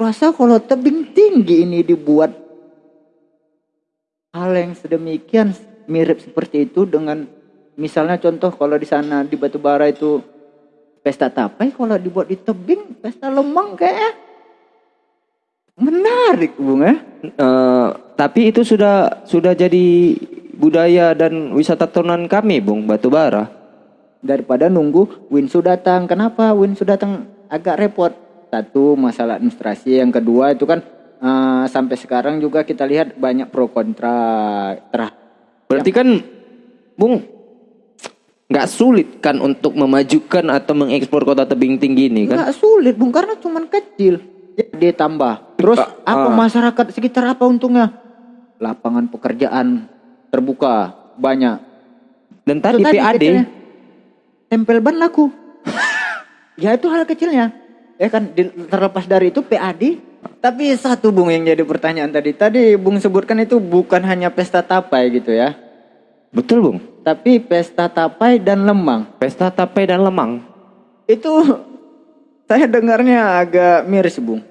Kurasa kalau tebing tinggi ini dibuat hal yang sedemikian mirip seperti itu dengan misalnya contoh kalau di sana di Batubara itu pesta tapai kalau dibuat di tebing pesta lemang kayak menarik bung ya. Eh, tapi itu sudah sudah jadi budaya dan wisata tahunan kami, Bung Batubara. daripada nunggu Winsu datang. Kenapa Winsu datang? Agak repot satu masalah administrasi. Yang kedua itu kan eh, sampai sekarang juga kita lihat banyak pro kontra terah Berarti kan, Bung, nggak sulit kan untuk memajukan atau mengekspor kota tebing tinggi ini kan? nggak sulit bung karena cuman kecil. Dia tambah. Terus apa ah. masyarakat sekitar apa untungnya? Lapangan pekerjaan terbuka banyak. Dan tadi PAD, kecilnya. tempel ban laku. Ya itu hal kecilnya ya kan terlepas dari itu PAD tapi satu bung yang jadi pertanyaan tadi. Tadi bung sebutkan itu bukan hanya pesta tapai gitu ya. Betul Bung. tapi pesta tapai dan lemang. Pesta tapai dan lemang. itu saya dengarnya agak miris bung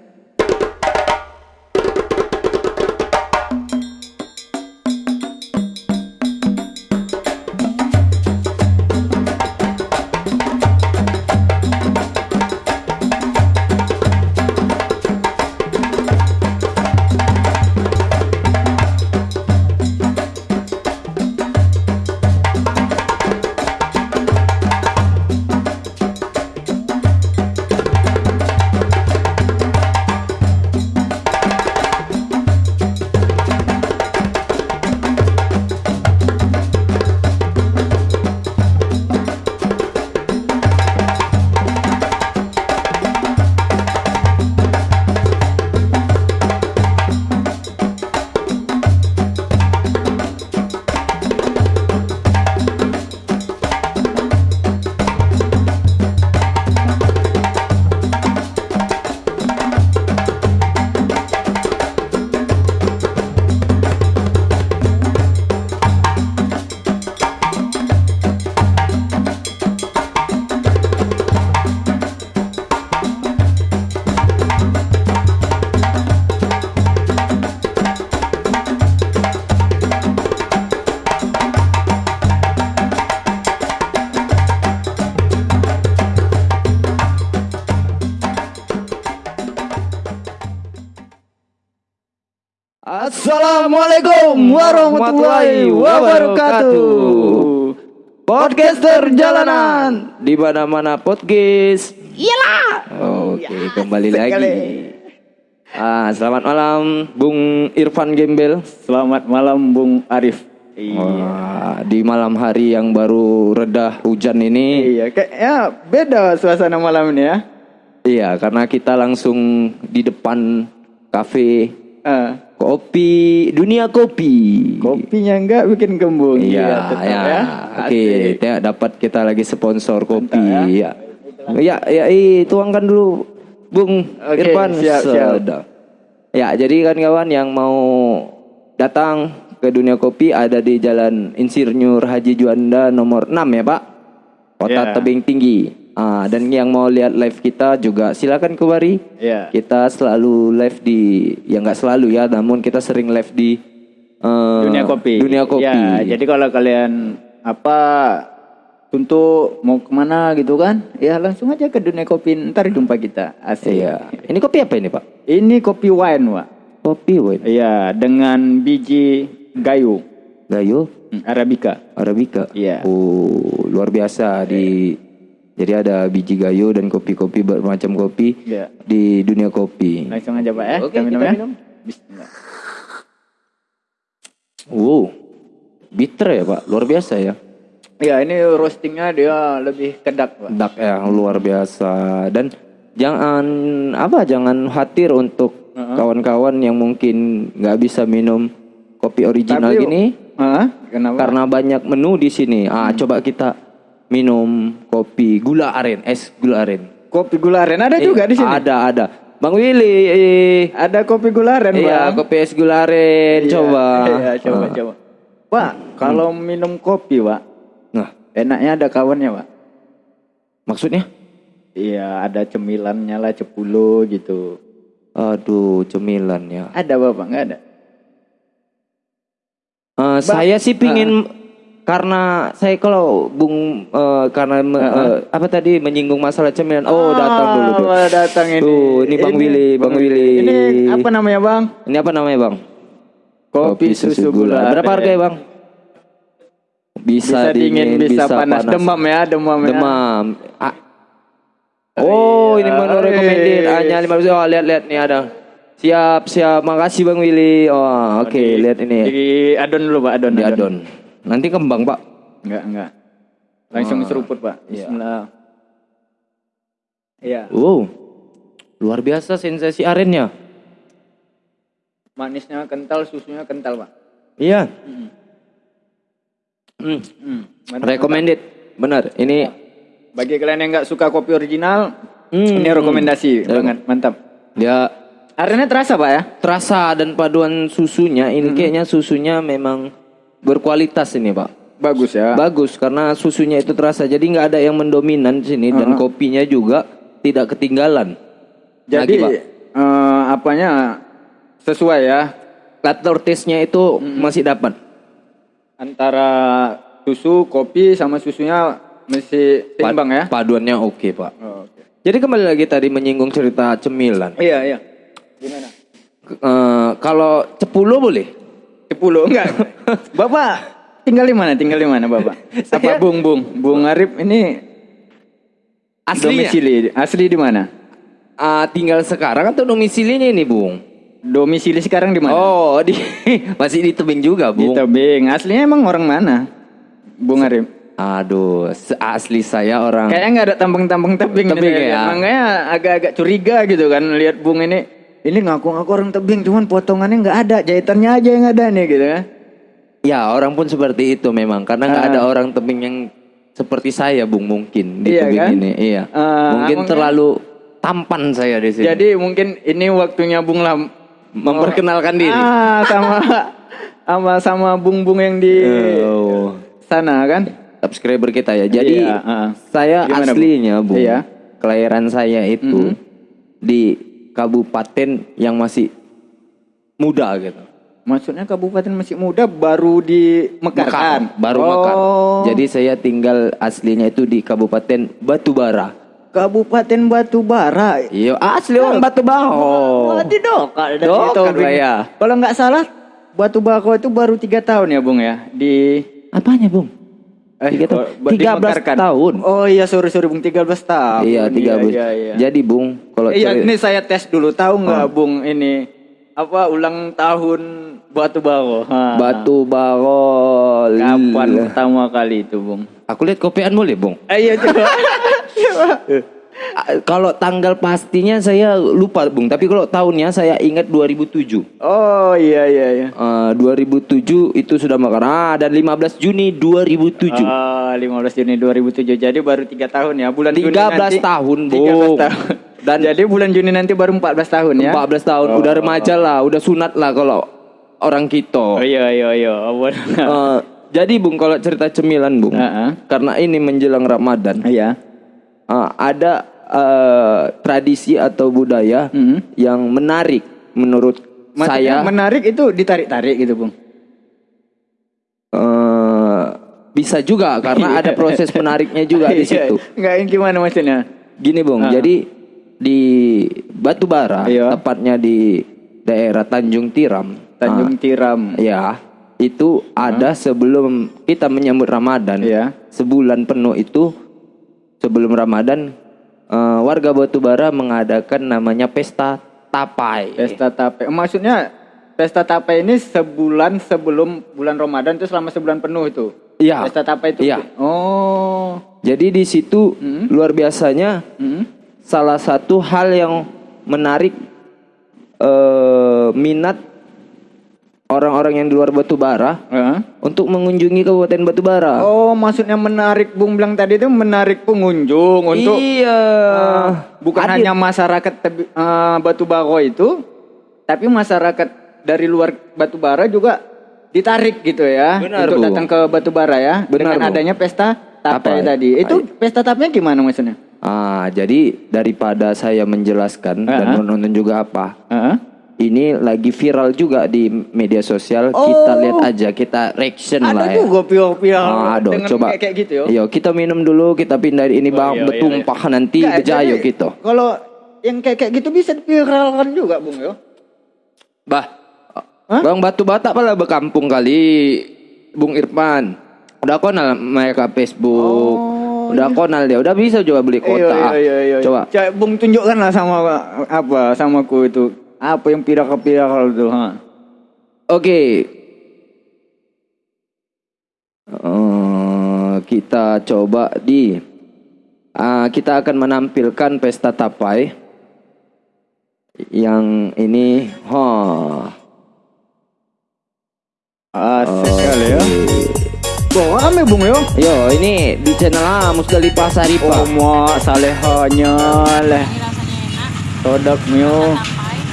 Assalamualaikum warahmatullahi wabarakatuh. Podcaster jalanan di mana-mana podcast. Iyalah. Oke, kembali lagi. Ah, selamat malam Bung Irfan Gembel. Selamat malam Bung Arif. Wah, di malam hari yang baru reda hujan ini. Iya, kayaknya beda suasana malam ini ya. Iya, karena kita langsung di depan kafe Eh, kopi dunia kopi. kopinya enggak bikin gembung. Iya, tetap ya. Oke, Asik. ya, dapat kita lagi sponsor kopi. Mantap, Ya. Ya, ya, ih, tuangkan dulu, Bung Oke, Irfan. siap, siap. Sudah. Ya, jadi kan kawan yang mau datang ke dunia kopi ada di Jalan Insinyur Haji Juanda nomor 6 ya, Pak. Kota Ya. Tebing Tinggi. Ah, dan yang mau lihat live kita juga silakan kembali. Iya. Kita selalu live di ya nggak selalu ya, namun kita sering live di eh, Dunia kopi. Dunia kopi. Ya, jadi kalau kalian apa untuk mau ke mana gitu kan, ya langsung aja ke dunia kopi. Ntar jumpa kita. Asik. Iya. Ini kopi apa ini, Pak? Ini kopi wine, Pak. Kopi, wait. Iya, dengan biji gayo Gayo hmm, arabica. Arabica. Iya. Oh, luar biasa di jadi ada biji gayo dan kopi-kopi bermacam kopi Iya. di dunia kopi. Langsung aja, Pak ya. Oke, kita minum kita ya. minum. Bismillah. Wow. Bitter ya, Pak. Luar biasa ya. Iya, ini roastingnya dia lebih kedak, Pak. Dak ya, luar biasa. Dan jangan apa? Jangan khawatir untuk kawan-kawan yang mungkin nggak bisa minum kopi original Tapi- gini? Kenapa? karena banyak menu di sini. Ah, coba kita minum kopi gula aren, es gula aren. kopi gula aren ada juga di sini. Ada, ada. Bang Willy, eh, Ada kopi gula aren, iya, Bang. kopi es gula aren, Iya, coba. Iya, coba, Ah. coba. Pak, kalau minum kopi, Pak, Nah, enaknya ada kawannya, Pak. maksudnya? Iya, ada cemilannya lah, cepulo gitu. Aduh, cemilan ya. Ada Bapak? Enggak ada. Eh, saya sih pingin karena saya kalau Bung eh, karena me- eh, apa tadi menyinggung masalah cemilan. Oh, datang dulu. Ah, datang ini. Tuh, ini Bang Willy, Bang Willy. Ini apa namanya, Bang? Ini apa namanya, Bang? Kopi, susu gula. Berapa harganya, Bang? Bisa, dingin, bisa, panas. Demam ya, demam, ya. Demam. Ah. Oh, ini menu Iya. recommended. Hanya 15. Oh, lihat-lihat nih ada. Siap, siap. Makasih Bang Willy. Oh, oke, lihat ini. Di adon dulu, Pak, adon. Di adon. Nanti kembang, Pak. Enggak, enggak. Langsung seruput, Pak. Iya. Bismillah. Iya. Wow. Luar biasa sensasi arennya. Manisnya kental, susunya kental, Pak. Iya. Hmm. Hmm. mantap. Recommended. Benar. Ini Bagi kalian yang nggak suka kopi original, Hmm. ini rekomendasi banget, mantap. ya Arenanya terasa, Pak ya? terasa dan paduan susunya Hmm. ini kayaknya susunya memang berkualitas ini, Pak. Bagus ya. Bagus karena susunya itu terasa. Jadi nggak ada yang mendominan di sini dan kopinya juga tidak ketinggalan. Jadi Lagi, Pak. eh, apanya sesuai ya Latte taste-nya itu Hmm. masih dapat. antara susu, kopi sama susunya masih seimbang ya. Paduannya oke, Pak. Oh, oke. Jadi kembali lagi tadi menyinggung cerita cemilan. Iya, iya. Gimana? Eh, kalau cepulu boleh? Sepuluh enggak. Bapak tinggal di mana? Tinggal di mana, Bapak? Apa Bung Bung? Bung Arif ini Aslinya? domisili asli di mana? Ah, tinggal sekarang atau domisilinya ini, Bung? Domisili sekarang di mana? Oh, di masih di tebing juga, di Bung. Tebing. Aslinya emang orang mana? Bung Arif. Aduh, asli saya orang Kayaknya nggak ada tambang-tambang tebing. Tebing ya? Makanya agak-agak curiga gitu kan lihat Bung ini. Ini ngaku-ngaku orang tebing, cuman potongannya nggak ada, jahitannya aja yang ada nih gitu kan. Ya, orang pun seperti itu memang karena nggak Ah. ada orang tebing yang seperti saya, Bung, mungkin di Iya tebing kan? ini. Iya. Ah, mungkin terlalu tampan saya di sini. Jadi mungkin ini waktunya Bung lah memperkenalkan diri. Ah, sama sama sama Bung-bung yang di Oh. sana kan. Subscriber kita ya. Jadi Iya, ah. saya Gimana, aslinya, Bung. Iya. Kelahiran saya itu di kabupaten yang masih muda gitu. Maksudnya kabupaten masih muda baru dimekarkan. baru oh, mekar. Jadi saya tinggal aslinya itu di Kabupaten Batubara. Kabupaten Batubara. Iya, asli orang Batubara. Berarti dokal dari Dokal ya. Kalau nggak salah Batu Bako itu baru tiga tahun ya Bung ya di Apanya, Bung? Eh, Tiga tahun. oh, buat 13 dimekarkan. tahun. Oh iya sorry sorry Bung 13 tahun. Iya, tiga Iya, bus. iya, iya. Jadi, Bung, kalau Iya cari- ini saya tes dulu tahu nggak Ah. Bung ini apa ulang tahun Batu Bako. Ha. Batubara. Kapan pertama kali itu Bung? Aku lihat kopian boleh, Bung. Eh, iya coba. Coba. Kalau tanggal pastinya saya lupa, Bung. Tapi kalau tahunnya saya ingat 2007. oh iya iya iya. Eh, 2007 itu sudah makan. Ah, dan 15 Juni 2007. Ah, 15 Juni 2007 jadi baru tiga tahun ya bulan Juni 13 nanti, tahun, 13 Bung. tahun. Dan- jadi bulan Juni nanti baru 14 tahun ya 14 tahun, udah remaja lah, udah sunat lah kalau orang kita. oh iya iya iya. Eh, jadi Bung kalau cerita cemilan Bung, Heeh. karena ini menjelang Ramadan, iya eh, ada eh, tradisi atau budaya Mhm. yang menarik menurut Maksudnya saya. menarik itu ditarik-tarik gitu Bung eh, bisa juga karena ada proses menariknya juga di Iya, situ. Enggak gimana maksudnya Gini Bung, Ah. jadi di Batubara, Iya. tepatnya di daerah Tanjung Tiram. Tanjung Tiram Ya, itu ada sebelum kita menyambut Ramadan. Iya. Sebulan penuh itu sebelum Ramadan eh, warga Batubara mengadakan namanya pesta tapai. pesta tape maksudnya pesta tape ini sebulan sebelum bulan Ramadan itu selama sebulan penuh itu Iya. pesta tape itu Iya. oh Jadi di situ Hmm. luar biasanya Hmm. salah satu hal yang menarik eh, minat orang-orang yang di luar Batubara Heeh. untuk mengunjungi Kabupaten Batubara. Oh, maksudnya menarik Bung bilang tadi itu menarik pengunjung untuk iya. uh, bukan Hadir. hanya masyarakat tebi- uh, Batubara itu, tapi masyarakat dari luar Batubara juga ditarik gitu ya Benar, untuk Bu. datang ke Batubara ya Benar, dengan Bu. adanya pesta tape Tapai. tadi. Itu pesta tapenya gimana maksudnya? Ah, jadi daripada saya menjelaskan dan Ah. menonton juga apa, Heeh. Ini lagi viral juga di media sosial. Kita lihat aja, kita reaction Ada lah ya. juga piol-piol Ah, aduh, coba. kayak, kayak gitu ya. Yo, kita minum dulu, kita pindahin ini bang, iya, iya, betumpah nanti Nggak, bejayo jadi gitu. Kalau yang kayak kayak gitu bisa diviralkan juga, Bung yo. Bah, Hah? bang batu bata pala berkampung kali, Bung Irfan. Udah kenal mereka Facebook, Oh, udah kenal dia, udah bisa coba beli kota. Iya, iya, iya, iya. Coba. Coba Bung tunjukkan lah sama apa sama ku itu. Apa yang pirakal-pirakal itu, ha? Oke. Eh, kita coba di ah, kita akan menampilkan pesta tapai yang ini ha Asik sekali ya. Wah, rame Bung yo. yo ini di channel ah Musdalifah Saripah Oh, ma salehanya leh. Todak mio.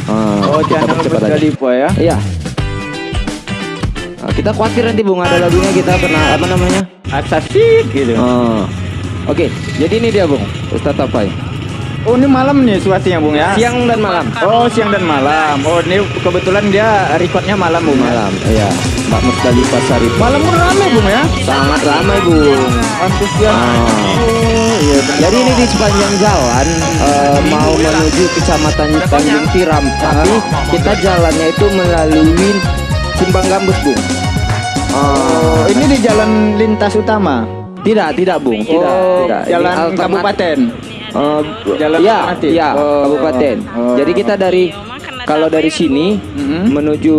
Ah, Oh, kita channel percepat aja. Musdalifah ya. iya Ah, kita khawatir nanti bung ada lagunya kita kena apa namanya Asasik gitu. Ah, oke jadi ini dia bung pesta tapai Oh, ini malam nih suasanya Bung ya. siang dan malam Oh, siang dan malam. Oh, ini kebetulan dia recordnya malam Bung ya. malam iya Mbak Musdalifah Saripah Malam pun rame Bung ya. sangat ramai bung Antusias. Ah. Iya. jadi ini di sepanjang jalan eh, mau menuju kecamatan Tanjung Tiram tapi kita jalannya itu melalui Simpang Gambus bung Oh, ini di jalan lintas utama. tidak tidak bung tidak oh, tidak Ini jalan alternatif. kabupaten. Eh, Jalan ya, alternatif. ya, Oh, kabupaten. oh. Jadi kita dari kalau dari sini Mhm. menuju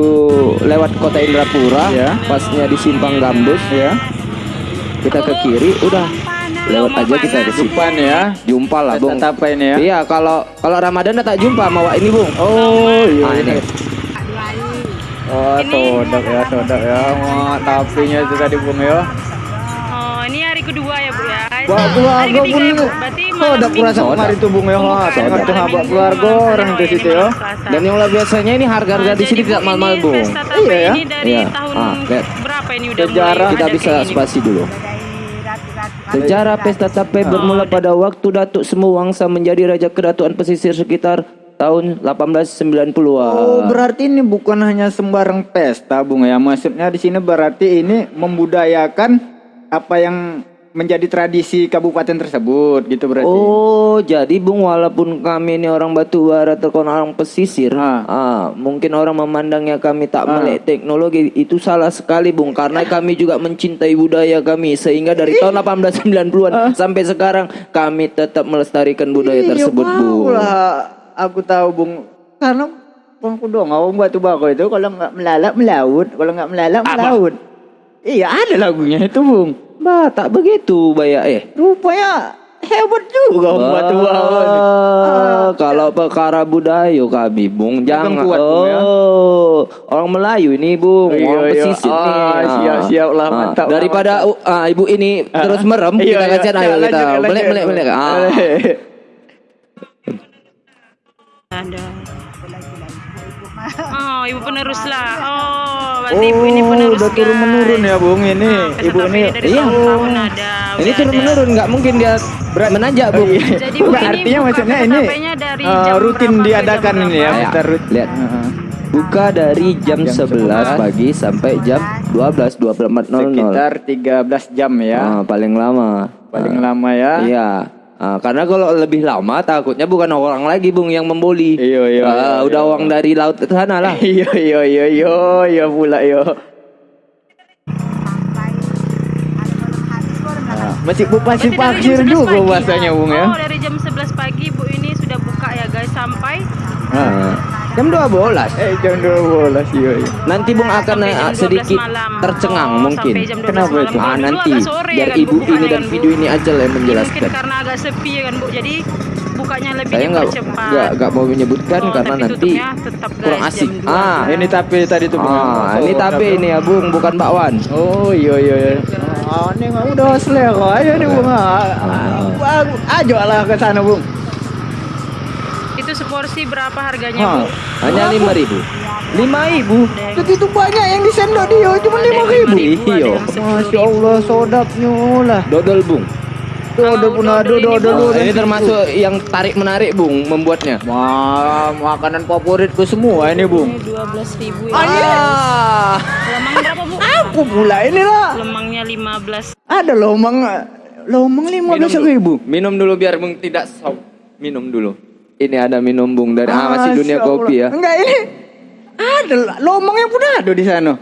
lewat kota Indrapura, Ya. pasnya di Simpang Gambus, Ya. kita ke kiri, udah lewat aja kita ke sini. Depan ya. Jumpa lah, Bung. tapa ini ya. Iya, kalau kalau Ramadan tak jumpa sama Wak ini, Bung. Oh, iya. Ah, ini. Oh, todak ya, todak ya. Wah, tapinya itu tadi Bung ya. Oh, ini hari kedua ya, Bu ya. Wah, hari keluarga ketiga ya, Bu. Berarti malam Minggu. kemarin tuh Bung ya. Wah, sangat tuh Minggu, keluarga orang di situ ya. Dan yang biasanya ini harga-harga di sini tidak mahal-mahal, Bung. Iya ya. ini dari Iya. tahun Ah, berapa ini udah mulai Kita bisa spasi dulu. Sejarah pesta tape bermula pada waktu Datuk Semuwangsa menjadi raja keratuan pesisir sekitar tahun 1890-an. Oh, berarti ini bukan hanya sembarang pesta, Bung ya. Maksudnya di sini berarti ini membudayakan apa yang menjadi tradisi kabupaten tersebut gitu berarti. Oh, jadi Bung walaupun kami ini orang batu bara terkenal orang pesisir, Ah. ah, mungkin orang memandangnya kami tak Ah. melek teknologi itu salah sekali Bung karena kami juga mencintai budaya kami sehingga dari tahun 1890-an sampai sekarang kami tetap melestarikan budaya Iya, tersebut, tahu Bung. lah. Aku tahu, Bung. Karena aku dong, orang batu bako itu kalau nggak melalak melaut, kalau nggak melalak melaut. Iya, ada lagunya itu, Bung. Bah, tak begitu, Baya eh. Rupanya hebat juga orang batu bako. ini. Ah, kalau perkara budaya kami, Bung, jangan. kuat, Bung, ya. oh, orang Melayu ini, Bung, Iya, orang iya. pesisir Ah, nih. Ah. siap-siap lah, mantap lah, Daripada uh, ah, ibu ini Ah, terus merem, iya, kita iya. kasihan ayo Lanjut, kita melek melek melek. Ah. Ada. Oh, ibu penerus lah. Oh, berarti ibu ini Oh, penerus. udah turun guys. menurun ya, Bung. Ini pesta ibu ini dari iya. tahun-tahun ada. Ini turun ada. menurun, nggak mungkin dia menanjak, Bung. Iya. Jadi Bukan, Bu, ini artinya buka maksudnya ini dari jam rutin diadakan jam ini ya. Kita Lihat. Heeh. Buka dari jam, Jam 11 11 pagi sampai jam 12 24.00. Sekitar 13 jam ya. Ah, paling lama. Paling Ah. lama ya. Iya. Ah, karena kalau lebih lama takutnya bukan orang lagi bung yang membuli. Iya, iya, Ah, iya, udah iya. uang dari laut ke sana lah. Iya iya iya iya iya pula yo. Nah, masih bu jam 11 juga pagi. bahasanya bung ya. Oh, dari jam 11 pagi Bu ini sudah buka ya guys sampai Nah, Jam 12. eh jam 12 iya iya. Nanti bung akan sampai eh, jam 12 sedikit malam. tercengang Oh, mungkin. Sampai jam 12 Kenapa malam. itu? Ah nanti sore biar ya kan, ibu Bu, ini dan Bu? video ini aja lah yang Ini menjelaskan. Mungkin karena agak sepi ya kan Bu. Jadi bukanya lebih Saya nggak dipercepat. nggak nggak mau menyebutkan Oh, karena nanti tetap, guys, kurang asik. 12. Ah, Ini tapi tadi tuh Bung. ah ini Oh, tapi udah, ini ya bung bukan bakwan. Oh iya iya iya. Ah, ini mah udah selera aja nih bung. Ah, ah, Ajo lah ke sana bung. Itu seporsi berapa harganya Bu? Hanya lima ribu. Lima ribu. Begitu banyak yang di sendok dia cuma Ada lima ribu. 5.000, ada Iya. yang 10.000. Masya Allah sodapnya lah. Dodol bung. Udah pun ada, dodol ini, termasuk yang tarik menarik bung membuatnya. Wah, makanan favoritku semua ini, Bung. Ini 12 ribu ya. Ah, Lemang berapa bu? Aku pula ini lah. Lemangnya 15. Ada lomang lomang lima belas ribu. Minum dulu biar bung tidak sok. Minum dulu. Ini ada minum bung dari ah, masih dunia kopi ya. Enggak ini. Ada lomangnya pun ada di sana.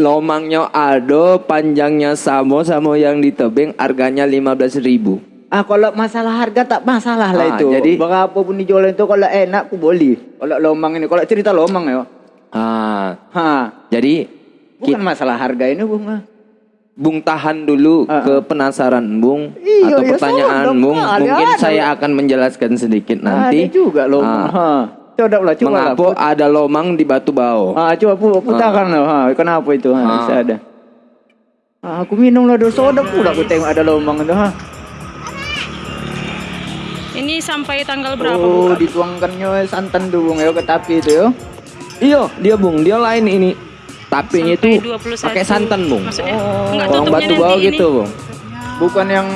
Lomangnya ada, panjangnya sama sama yang di tebing harganya 15.000 ribu. Ah kalau masalah harga tak masalah lah Ah, itu. jadi- berapapun dijual itu kalau enak aku boleh. Kalau lomang ini, kalau cerita lomang ya. Ah, Ha, jadi bukan masalah harga ini bung. Ah. Bung tahan dulu Ah, ke penasaran Bung Iya, atau iya, pertanyaan sodok Bung. kali, Mungkin ada. saya akan menjelaskan sedikit nanti. Ada juga. Ah, Ha. Coba lah, coba lah. mengapa ada lomang di Batu Bau? Ah, coba pu putarkan lah. Ha, kenapa itu? Ha, Ah. bisa ada. Ah, aku minum lah dulu soda pula aku tengok ada lomang itu. Ha. Ini sampai tanggal berapa Oh, bu? dituangkannya santan tuh bung ya ke tapi itu ya. Iya, dia Bung, dia lain ini. Tapinya Sampai itu 21. pakai santan Bung. Maksudnya enggak Orang tutupnya Batu Bau gitu ini. Bung. Bukan yang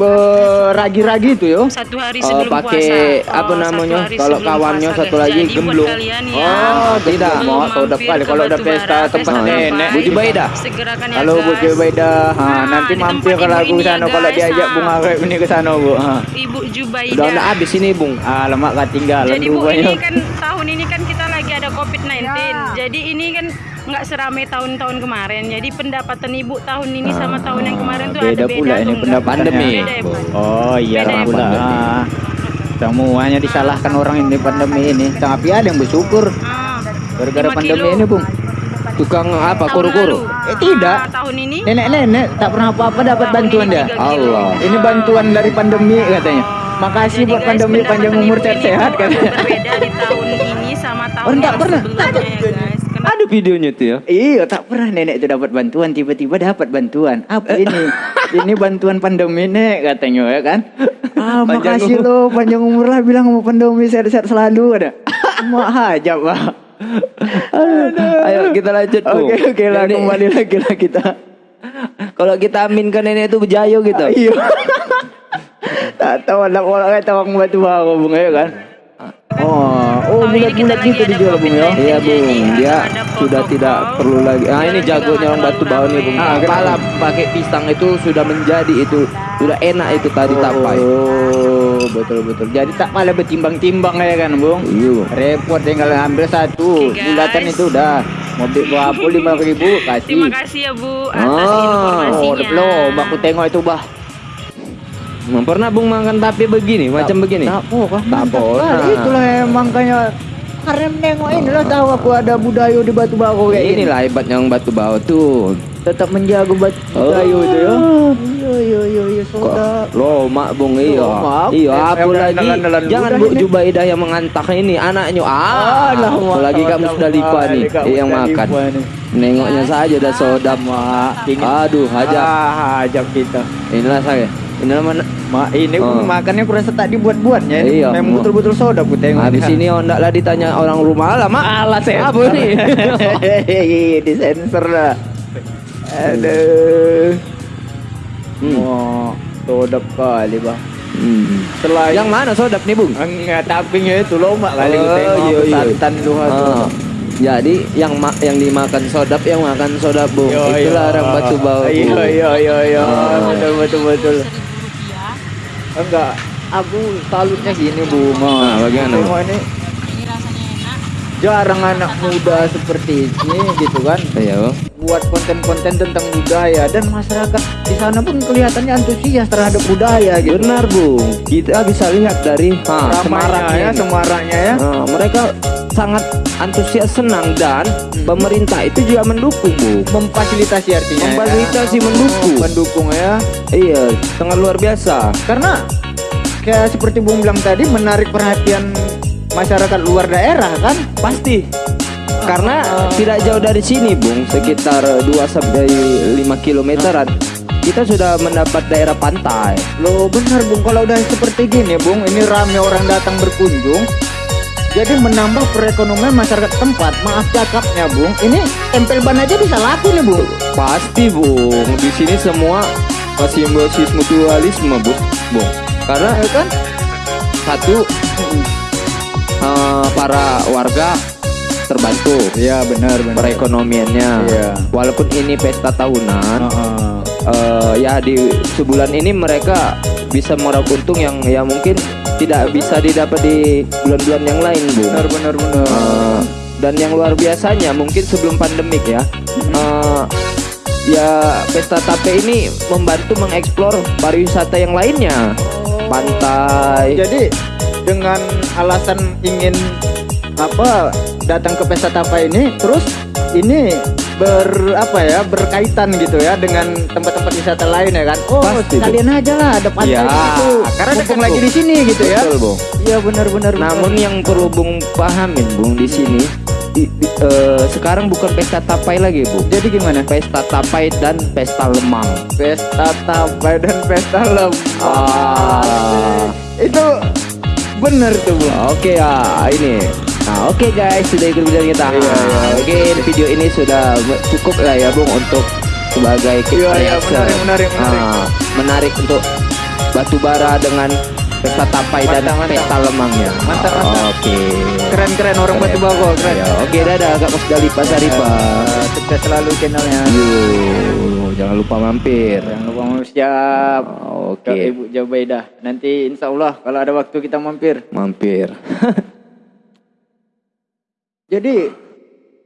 beragi-ragi itu ya. Satu hari Oh, sebelum pakai puasa. apa Oh, namanya? Kalau kawannya puasa, satu lagi gemblung. ya. Oh, tidak. Mau soda mampir kali ke kalau Batu pesta Bara, tempat pesta nenek. Bapak, Bu Jubaida. Segerakan ya Kalau Bu guys. Jubaida, ha, Nah, nanti mampir tempat kalau aku ini sana ya, kalau diajak bunga kayak ini ke sana Bu. Ha. Ibu Jubaida. Udah udah habis ini Bung. Ah, lemak ketinggalan Jadi Bu rupanya. ini kan tahun ini kan kita lagi ada COVID-19. Jadi ini kan nggak seramai tahun-tahun kemarin. Jadi pendapatan Ibu tahun ini sama tahun yang kemarin tuh beda ada beda pula ini enggak? pendapatannya. Pandemi. Beda ya? Oh iya Beda ya, pula. Ah. Semuanya disalahkan orang ini pandemi ini. Tapi ada yang bersyukur Ah, gara-gara pandemi kilo. ini, Bung. Tukang apa? Kuru-kuru. Eh, tidak. Ah, tahun ini Nenek-nenek tak pernah apa-apa dapat bantuan kilo. Allah. Ini bantuan dari pandemi katanya. Makasih Jadi buat guys, pandemi panjang pendapatan umur tuh katanya. Berbeda di tahun ini sama tahun Oh, yang pernah. sebelumnya ya guys. Ada videonya tuh ya. Iya, tak pernah nenek itu dapat bantuan, tiba-tiba dapat bantuan. Apa ini? ini bantuan pandemi nek katanya ya kan? Ah, Panjang makasih lo panjang umur lah bilang mau pandemi sehat-sehat selalu ada. Mak hajab, Pak. Ayo kita lanjut. Oke, oke lah Jadi, kembali lagi lah kita. Kalau kita aminkan nenek itu bejayo gitu. Iya. tak tahu lah orang kata orang batu baru bung ya kan. Oh, oh Tahun ini kita bulat-bulat gitu dijual bung ya. COVID-19. Iya bung, dia sudah tidak perlu lagi. Ah ini jagonya orang batu bau nih bung. Ah? Kepala pakai pisang itu sudah menjadi itu, sudah enak itu tadi tapai. Oh, betul betul. Jadi tak malah bertimbang-timbang ya kan bung. Iya. Repot tinggal ambil satu. Bulatan itu udah. Mobil berapa lima ribu kasih. Terima kasih ya Bu atas Ah. informasinya. Oh, udah belum. Aku tengok itu bah. Pernah bung makan tape begini, macam begini? Tak Mantap pernah. kali. Itulah emang kayak karena menengok inilah tahu aku ada budaya di Batu Bau kayak ini. Inilah hebatnya orang batu bau tuh. Tetap menjaga batu Oh. budaya itu ya. Iya iya iya iya soda. lomak bung iya. Iya apa yang lagi? Jangan Bu ini. Jubaidah yang mengantak ini anaknya. Ah, Alah, apalagi Mak, kamu sudah lipa Mak. nih yang makan. Nengoknya saja dah sodam. Mak, Aduh, hajab. Ah, hajab kita. Inilah saya. Inilah mana? Mak, ini Oh. makannya kurasa tak dibuat-buatnya. Ini Iya, Memang betul-betul soda aku tengok. Habis ini ondak lah ditanya orang rumah lah, Mak. Alah saya. Apa nih? di sensor lah. Aduh. Hmm. Oh, soda kali bang. Hmm. Selain Yang mana sodap nih, Bung? enggak tapinya itu lomak kali Oh, tengok iya, iya. santan lu Ah. Jadi yang ma yang dimakan sodap yang makan sodap, Bung. Itulah orang batu bau. Iya iya iya iya. Ah. Betul betul betul. Enggak, aku salutnya gini Bu. Ah, bagaimana, Bu? Ini jarang anak muda seperti ini gitu kan Iya, buat konten-konten tentang budaya dan masyarakat di sana pun kelihatannya antusias terhadap budaya gitu. Benar, Bung. Kita bisa lihat dari ha, semaraknya ya, semaraknya ya. Nah, mereka sangat antusias senang dan pemerintah itu juga mendukung, Bu. Memfasilitasi artinya. ya. Memfasilitasi mendukung. Oh, mendukung ya. Iya, sangat luar biasa. Karena kayak seperti Bung bilang tadi menarik perhatian masyarakat luar daerah kan. Pasti. Karena tidak jauh dari sini, Bung, sekitar 2 sampai 5 kilometeran. Kita sudah mendapat daerah pantai. Loh benar Bung kalau udah seperti gini Bung ini rame orang datang berkunjung jadi menambah perekonomian masyarakat tempat maaf cakapnya Bung ini tempel ban aja bisa laku nih Bung Pasti, Bung. Di sini semua simbiosis mutualisme bung bung karena Ya kan? satu eh, para warga terbantu Iya benar benar. perekonomiannya Iya. walaupun ini pesta tahunan Heeh. Eh, ya di sebulan ini mereka bisa meraup untung yang ya mungkin tidak bisa didapat di bulan-bulan yang lain bu. Benar benar benar. Eh, dan yang luar biasanya mungkin sebelum pandemik ya eh, ya pesta tape ini membantu mengeksplor pariwisata yang lainnya. Pantai. Jadi dengan alasan ingin apa datang ke pesta tapa ini terus ini ber apa ya berkaitan gitu ya dengan tempat-tempat wisata lain ya kan oh Pasti, kalian aja lah ada pantai Ya, di situ karena mumpung dekat, lagi di sini gitu ya Betul, Bung. iya benar benar benar. Namun yang perlu Bung pahamin Bung di sini di- di- eh, sekarang bukan pesta tapai lagi Bu. jadi gimana Pesta tapai dan pesta lemang. pesta tapai dan pesta lembang Ah. itu bener tuh bu Oke ya ini. Nah oke guys sudah ikut bicara kita. Iya, iya. Mungkin video ini sudah cukup lah ya Bung untuk sebagai Iya, iya, reaction. menarik, menarik, menarik. Ah, menarik untuk batu bara dengan pesta tapai dan Mantap, mantap. pesta lemangnya. Mantap, mantap. Oke. keren keren orang batu bako keren Ya, oke dadah Kak Kosdali Pasaripa. Eh, sukses selalu channelnya Yuk, jangan lupa mampir. jangan lupa mau siap Oke, ke Ibu Jabaidah. Nanti insya Allah kalau ada waktu kita mampir. mampir. Jadi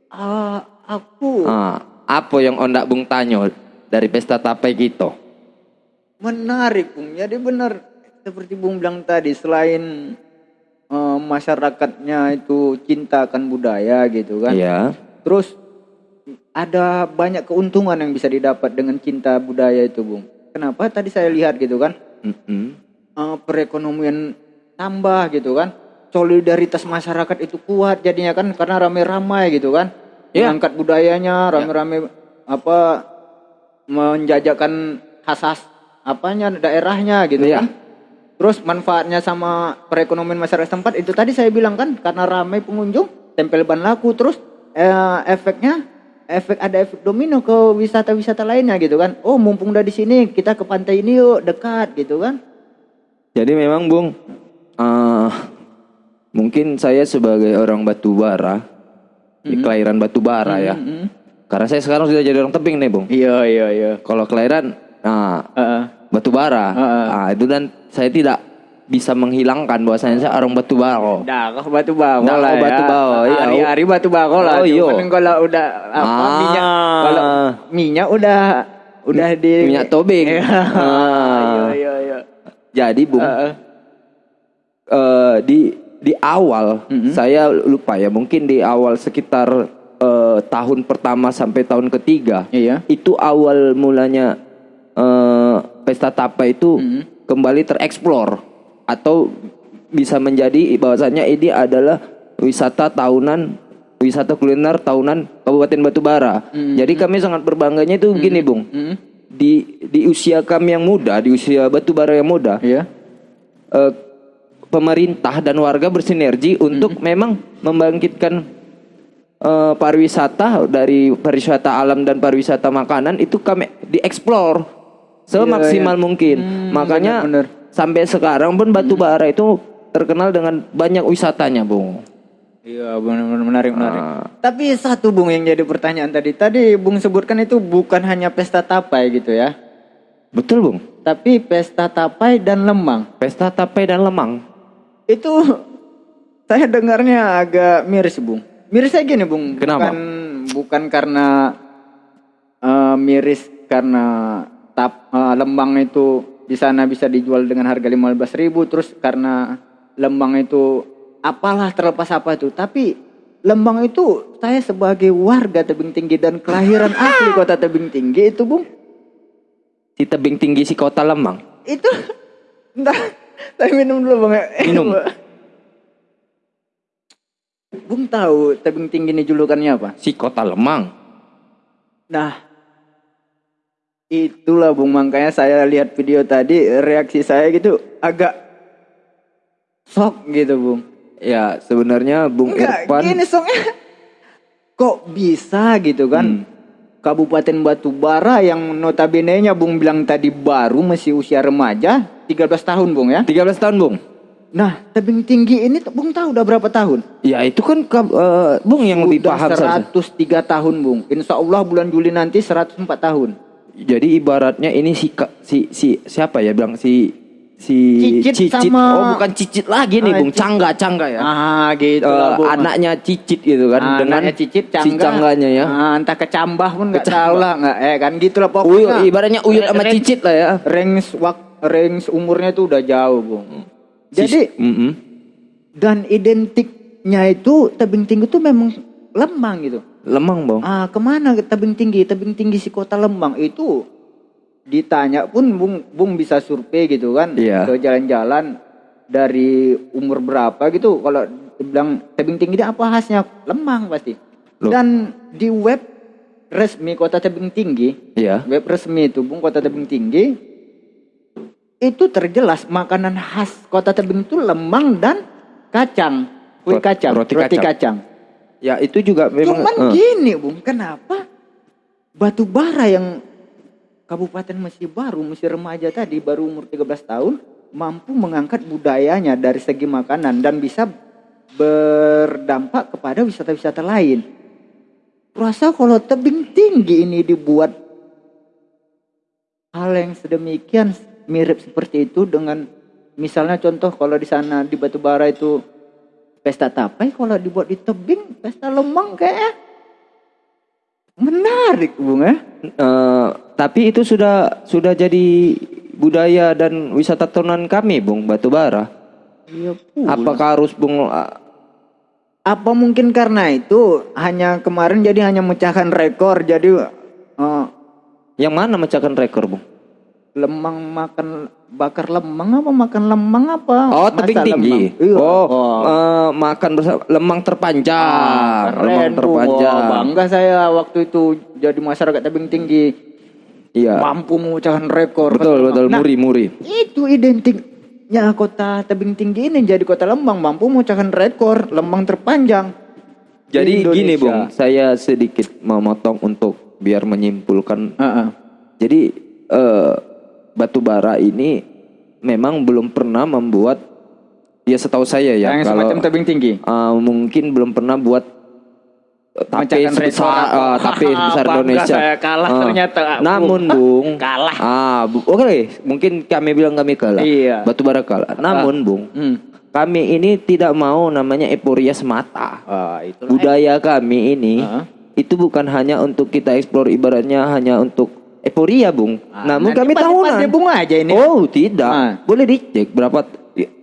ah, aku ah, apa yang ondak Bung Tanyo dari pesta tapai gitu? menarik Bung. Jadi benar seperti Bung bilang tadi selain eh, masyarakatnya itu cinta akan budaya gitu kan. Iya. Terus ada banyak keuntungan yang bisa didapat dengan cinta budaya itu Bung. Kenapa? Tadi saya lihat gitu kan. Mm-mm. eh, perekonomian tambah gitu kan solidaritas masyarakat itu kuat jadinya kan karena rame-ramai gitu kan. Iya. mengangkat budayanya rame-rame apa menjajakan khas apanya daerahnya gitu Iya. kan. Terus manfaatnya sama perekonomian masyarakat tempat itu tadi saya bilang kan karena ramai pengunjung tempel ban laku terus eh, efeknya efek ada efek domino ke wisata-wisata lainnya gitu kan. Oh mumpung udah di sini kita ke pantai ini yuk dekat gitu kan. Jadi memang Bung, eh, mungkin saya sebagai orang batu bara, di kelahiran batu bara ya. Mm-mm. Karena saya sekarang sudah jadi orang tebing nih Bung. Iya iya iya. Kalau kelahiran, nah Heeh. batu bara, Heeh. nah, itu dan saya tidak bisa menghilangkan bahwasanya saya orang batu bara. Dah kau batu bawah Dah, lah kau batu ya. bawah, iya. Hari-hari batu bawah lah. Oh, iya. Cuman kalau udah apa Ah. minyak kalau minyak udah udah di Minyak tobing. Iya. Ah. Iya iya iya. Jadi Bung, Heeh. eh, di di awal saya lupa ya mungkin di awal sekitar eh, tahun pertama sampai tahun ketiga Iya. itu awal mulanya eh, pesta tapa itu kembali tereksplor atau bisa menjadi bahwasanya ini adalah wisata tahunan wisata kuliner tahunan Kabupaten Batubara. Jadi kami sangat berbangganya itu begini Bung. Mm. Di di usia kami yang muda, di usia Batubara yang muda, Iya. eh, pemerintah dan warga bersinergi untuk memang membangkitkan eh, pariwisata dari pariwisata alam dan pariwisata makanan itu kami dieksplor semaksimal mungkin. Makanya benar, benar. sampai sekarang pun Batu Bara itu terkenal dengan banyak wisatanya, Bung. Iya benar-benar menarik menarik. Ah. Tapi satu Bung yang jadi pertanyaan tadi. Tadi Bung sebutkan itu bukan hanya pesta tapai gitu ya. Betul, Bung. Tapi pesta tapai dan lemang. Pesta tapai dan lemang. Itu saya dengarnya agak miris, Bung. Mirisnya gini, Bung. Kenapa? Bukan bukan karena eh, miris karena tap eh, lembang itu di sana bisa dijual dengan harga 15.000 terus karena lembang itu apalah terlepas apa itu, tapi Lembang itu saya sebagai warga Tebing Tinggi dan kelahiran asli kota Tebing Tinggi itu, Bung. Di tebing tinggi si kota Lemang. Itu Bentar, saya minum dulu bang. Minum. Bung tahu tebing tinggi ini julukannya apa? Si kota Lemang. Nah, itulah Bung makanya saya lihat video tadi reaksi saya gitu agak shock gitu Bung. Ya, sebenarnya Bung Enggak, Irfan gini shocknya. Kok bisa gitu kan? Hmm. Kabupaten Batubara yang notabene-nya Bung bilang tadi baru masih usia remaja 13 tahun Bung ya. 13 tahun, Bung. Nah, tebing tinggi ini Bung tahu udah berapa tahun? Ya itu kan eh, Bung yang lebih Udah paham saja. 103 tahun Bung. Insya Allah bulan Juli nanti 104 tahun. Jadi ibaratnya ini si si si siapa ya bilang si si Cicit sama- Oh, bukan cicit lagi nih, Ah, Bung. Cicit. Cangga, cangga ya. Ah, gitu Eh, lah Bung. anaknya cicit gitu kan Ah, dengan anaknya cicit si cangga. cangganya ya. Ah, entah kecambah pun nggak tahu lah nggak eh kan gitu lah Uyut, pokoknya. ibaratnya uyut sama cicit lah ya. Range wak range umurnya tuh udah jauh, Bung. Jadi Sis- Mm-mm. dan identiknya itu tebing tinggi itu memang Lembang gitu. Lemang, Bang. Ah, ke mana ke tebing tinggi? Tebing tinggi si kota Lembang itu ditanya pun Bung Bung bisa survei gitu kan Iya. ke jalan-jalan dari umur berapa gitu kalau bilang tebing tinggi ini apa khasnya Lembang pasti. Loh. Dan di web resmi kota tebing tinggi, Iya. web resmi itu Bung kota tebing tinggi itu terjelas makanan khas kota tebing itu lemang dan kacang, kue kacang, roti roti, kacang. kacang. Ya itu juga memang Cuman eh, gini Bung, kenapa batu bara yang Kabupaten masih baru, masih remaja tadi, baru umur 13 tahun, mampu mengangkat budayanya dari segi makanan dan bisa berdampak kepada wisata-wisata lain. Rasa kalau tebing tinggi ini dibuat hal yang sedemikian mirip seperti itu dengan misalnya contoh kalau di sana di Batu Bara itu pesta tapai kalau dibuat di tebing pesta lemang kayak menarik bung ya eh, tapi itu sudah sudah jadi budaya dan wisata tahunan kami, Bung Batu Bara. iya pula. Apakah harus Bung apa mungkin karena itu hanya kemarin jadi hanya mecahkan rekor jadi eh, yang mana mecahkan rekor, Bung? Lemang makan bakar lemang apa makan lemang apa Oh, Masa tebing tinggi. lemang? Iya. Oh, eh, makan bersama lemang terpanjang. Ah, lemang keren terpanjang. Wah, bangga saya waktu itu jadi masyarakat tebing tinggi Iya. mampu memecahkan rekor Betul, betul, Nah, muri-muri. itu identiknya kota tebing tinggi ini jadi kota Lembang mampu memecahkan rekor lembang terpanjang Jadi di gini, Indonesia. Bung, saya sedikit memotong untuk biar menyimpulkan. Heeh. Jadi eh, batu bara ini memang belum pernah membuat ya setahu saya ya yang kalau semacam tebing tinggi eh, mungkin belum pernah buat eh, Memecahkan sebesar eh, tape sebesar Indonesia. saya kalah Eh, ternyata. Namun, Bung, Kalah. Ah, Bu- oke, mungkin kami bilang kami kalah. Iya. Batu bara kalah. Namun, Bung, hmm. kami ini tidak mau namanya euforia semata. ah itu Budaya kami ini Heeh. itu bukan hanya untuk kita eksplor ibaratnya hanya untuk euforia, Bung. Namun kami tahunan. bung aja ini Oh, tidak. Ah. Boleh dicek berapa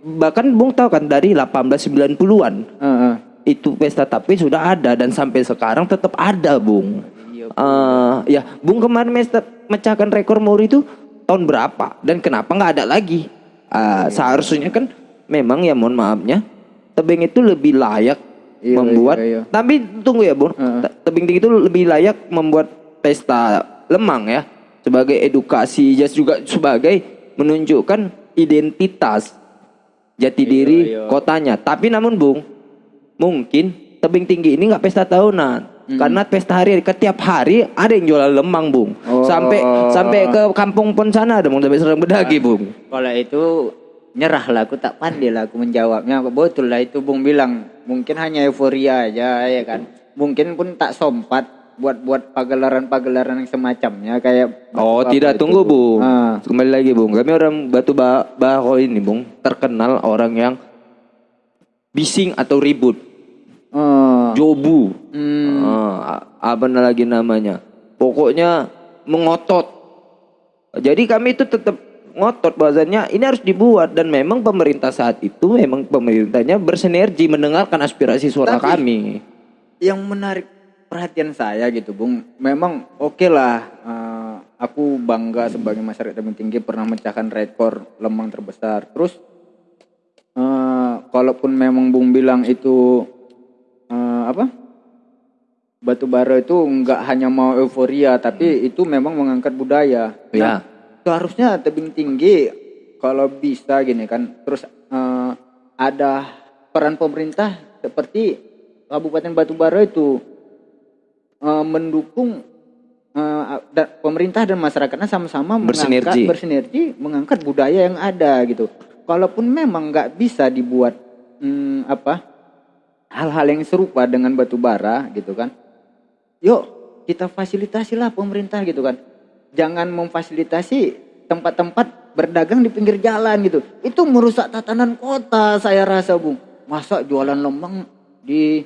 bahkan Bung tahu kan dari 1890-an Heeh. itu pesta tape sudah ada dan sampai sekarang tetap ada, Bung. Iya, Eh, ya, Bung kemarin mesta- mecahkan rekor muri itu tahun berapa dan kenapa nggak ada lagi? Ah, seharusnya kan memang ya mohon maafnya tebing itu lebih layak Iya, membuat iya, iya. tapi tunggu ya, Bung. Te- Tebing tinggi itu lebih layak membuat pesta lemang ya sebagai edukasi ya juga sebagai menunjukkan identitas jati diri iya. kotanya. Tapi namun Bung, mungkin tebing tinggi ini nggak pesta tahunan. Karena pesta hari setiap hari ada yang jualan lemang, Bung. Oh. Sampai sampai ke kampung pun sana ada Bung, sampai serang bedagi, Bung. Kalau itu nyerah lah, aku tak pandai lah aku menjawabnya. Betul lah itu Bung bilang, mungkin hanya euforia aja ya kan. Mungkin pun tak sompat buat buat pagelaran-pagelaran yang semacamnya kayak Oh, tidak itu, tunggu, Bung. Ah. Kembali lagi, Bung. Kami orang Batu Ba- Baho ini, Bung, terkenal orang yang bising atau ribut. Oh. Jobu. Hmm. Ah, apa lagi namanya? Pokoknya mengotot. Jadi kami itu tetap ngotot bahasanya ini harus dibuat dan memang pemerintah saat itu memang pemerintahnya bersinergi mendengarkan aspirasi suara Tapi- kami. yang menarik perhatian saya gitu bung. Memang oke lah eh, aku bangga sebagai masyarakat tebing tinggi pernah mecahkan rekor lemang terbesar. Terus eh, kalaupun memang bung bilang itu eh, apa batu bara itu nggak hanya mau euforia tapi itu memang mengangkat budaya. Ya. seharusnya tebing tinggi kalau bisa gini kan terus eh, ada peran pemerintah seperti Kabupaten Batubara itu eh, mendukung eh, da- pemerintah dan masyarakatnya sama-sama Bersinergi. mengangkat bersinergi mengangkat budaya yang ada gitu. Kalaupun memang nggak bisa dibuat hmm, apa hal-hal yang serupa dengan batu bara gitu kan. Yuk kita fasilitasilah pemerintah gitu kan. Jangan memfasilitasi tempat-tempat berdagang di pinggir jalan gitu. Itu merusak tatanan kota saya rasa bung. Masa jualan lemang di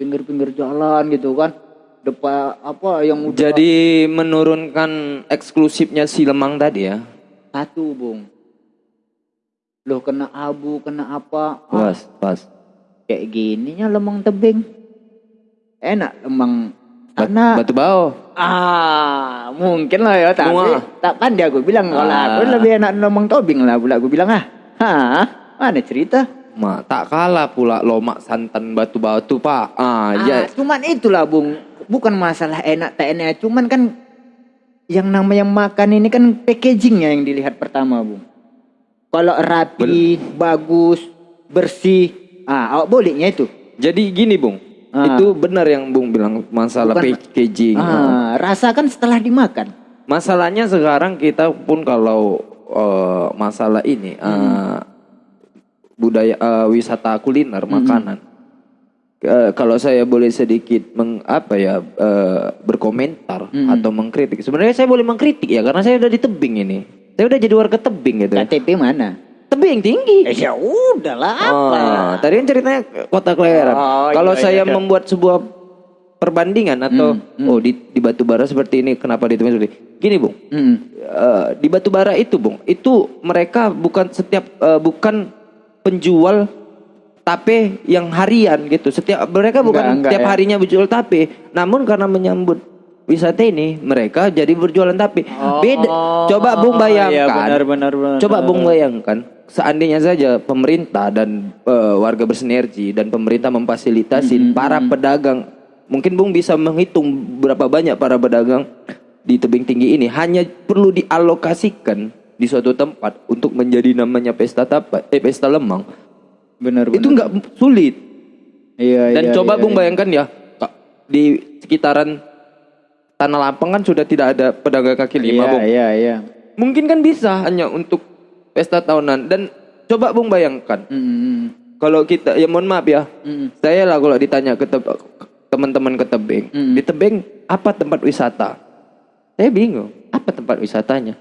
pinggir-pinggir jalan gitu kan. Depan apa yang udah Jadi menurunkan eksklusifnya si Lemang tadi ya. satu bung. Loh kena abu, kena apa? Ah, Pas, pas. kayak gininya lemang tebing. Enak lemang Bat- tanah. batu bau. Ah, mungkin lah ya, tapi Muah. tak pandai aku bilang kalau Ah. aku lebih enak lemang tobing lah pula aku bilang ah. Hah, mana cerita? Ma, tak kalah pula lomak santan batu batu pak. Ah, Ah, ya. cuman itulah Bung, bukan masalah enak tak enak, cuman kan yang namanya makan ini kan packagingnya yang dilihat pertama Bung. Kalau rapi, bagus, bersih, ah awak bolehnya itu. Jadi gini bung, Ah. itu benar yang bung bilang masalah Bukan- packaging. Ah, rasakan setelah dimakan. Masalahnya sekarang kita pun kalau eh, masalah ini eh, budaya eh, wisata kuliner makanan. Eh, kalau saya boleh sedikit meng, apa ya eh, berkomentar atau mengkritik. Sebenarnya saya boleh mengkritik ya karena saya udah di tebing ini. Saya udah jadi warga tebing gitu. ya. KTP mana? Tebing tinggi. Eh ya udahlah apa? Ah, tadi kan ceritanya kota kelahiran. Oh, Kalau iya, saya iya. membuat sebuah perbandingan atau oh di di batu bara seperti ini kenapa di seperti ini? Gini, Bung. Mm. Eh, di batu bara itu, Bung, itu mereka bukan setiap eh, bukan penjual tape yang harian gitu. Setiap mereka bukan Enggak, enggak tiap ya. harinya berjual tape, namun karena menyambut wisata ini mereka jadi berjualan tape. Beda. Coba Bung bayangkan. Iya benar benar benar. Coba Bung bayangkan, seandainya saja pemerintah dan eh, warga bersinergi dan pemerintah memfasilitasi para pedagang, mungkin Bung bisa menghitung berapa banyak para pedagang di tebing tinggi ini hanya perlu dialokasikan di suatu tempat untuk menjadi namanya pesta tapa, eh pesta lemang. benar. Itu nggak sulit. Iya Dan iya, coba iya, Bung iya. bayangkan ya, di sekitaran Tanah Lapang kan sudah tidak ada pedagang kaki lima, Iya Bung. iya iya. Mungkin kan bisa hanya untuk pesta tahunan dan coba Bung bayangkan Mm, kalau kita ya mohon maaf ya. mm, Saya lah kalau ditanya ke teman-teman ke tebing, Mm. di tebing apa tempat wisata? Saya bingung, apa tempat wisatanya?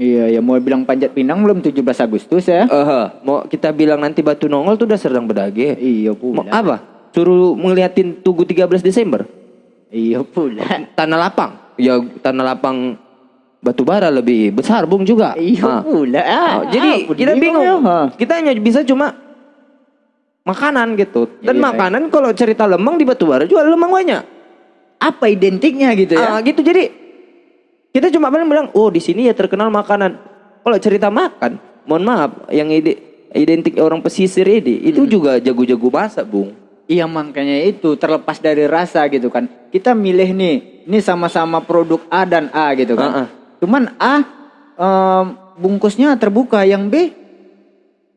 Iya ya mau bilang panjat pinang belum 17 Agustus ya? Eh, mau kita bilang nanti Batu Nongol tuh udah sedang berdage. Iya Mau pula. apa? Suruh ngeliatin Tugu 13 Desember. Iya pula. Tanah Lapang. Ya Tanah Lapang batu bara lebih besar Bung juga. Iya Ah. pula. Ah, Oh, jadi apa kita bingung. ya, ha? Kita hanya bisa cuma makanan gitu. Dan Iya, makanan kalau cerita lemang di batu bara jual lemang banyak. Apa identiknya gitu ya? Ah, gitu jadi kita cuma paling bilang, "Oh, di sini ya terkenal makanan." Kalau cerita makan, mohon maaf, yang ide identik orang pesisir ini itu juga jago-jago masak, Bung. Iya makanya itu terlepas dari rasa gitu kan. Kita milih nih, ini sama-sama produk A dan A gitu kan. Ah, ah. Cuman A em, bungkusnya terbuka, yang B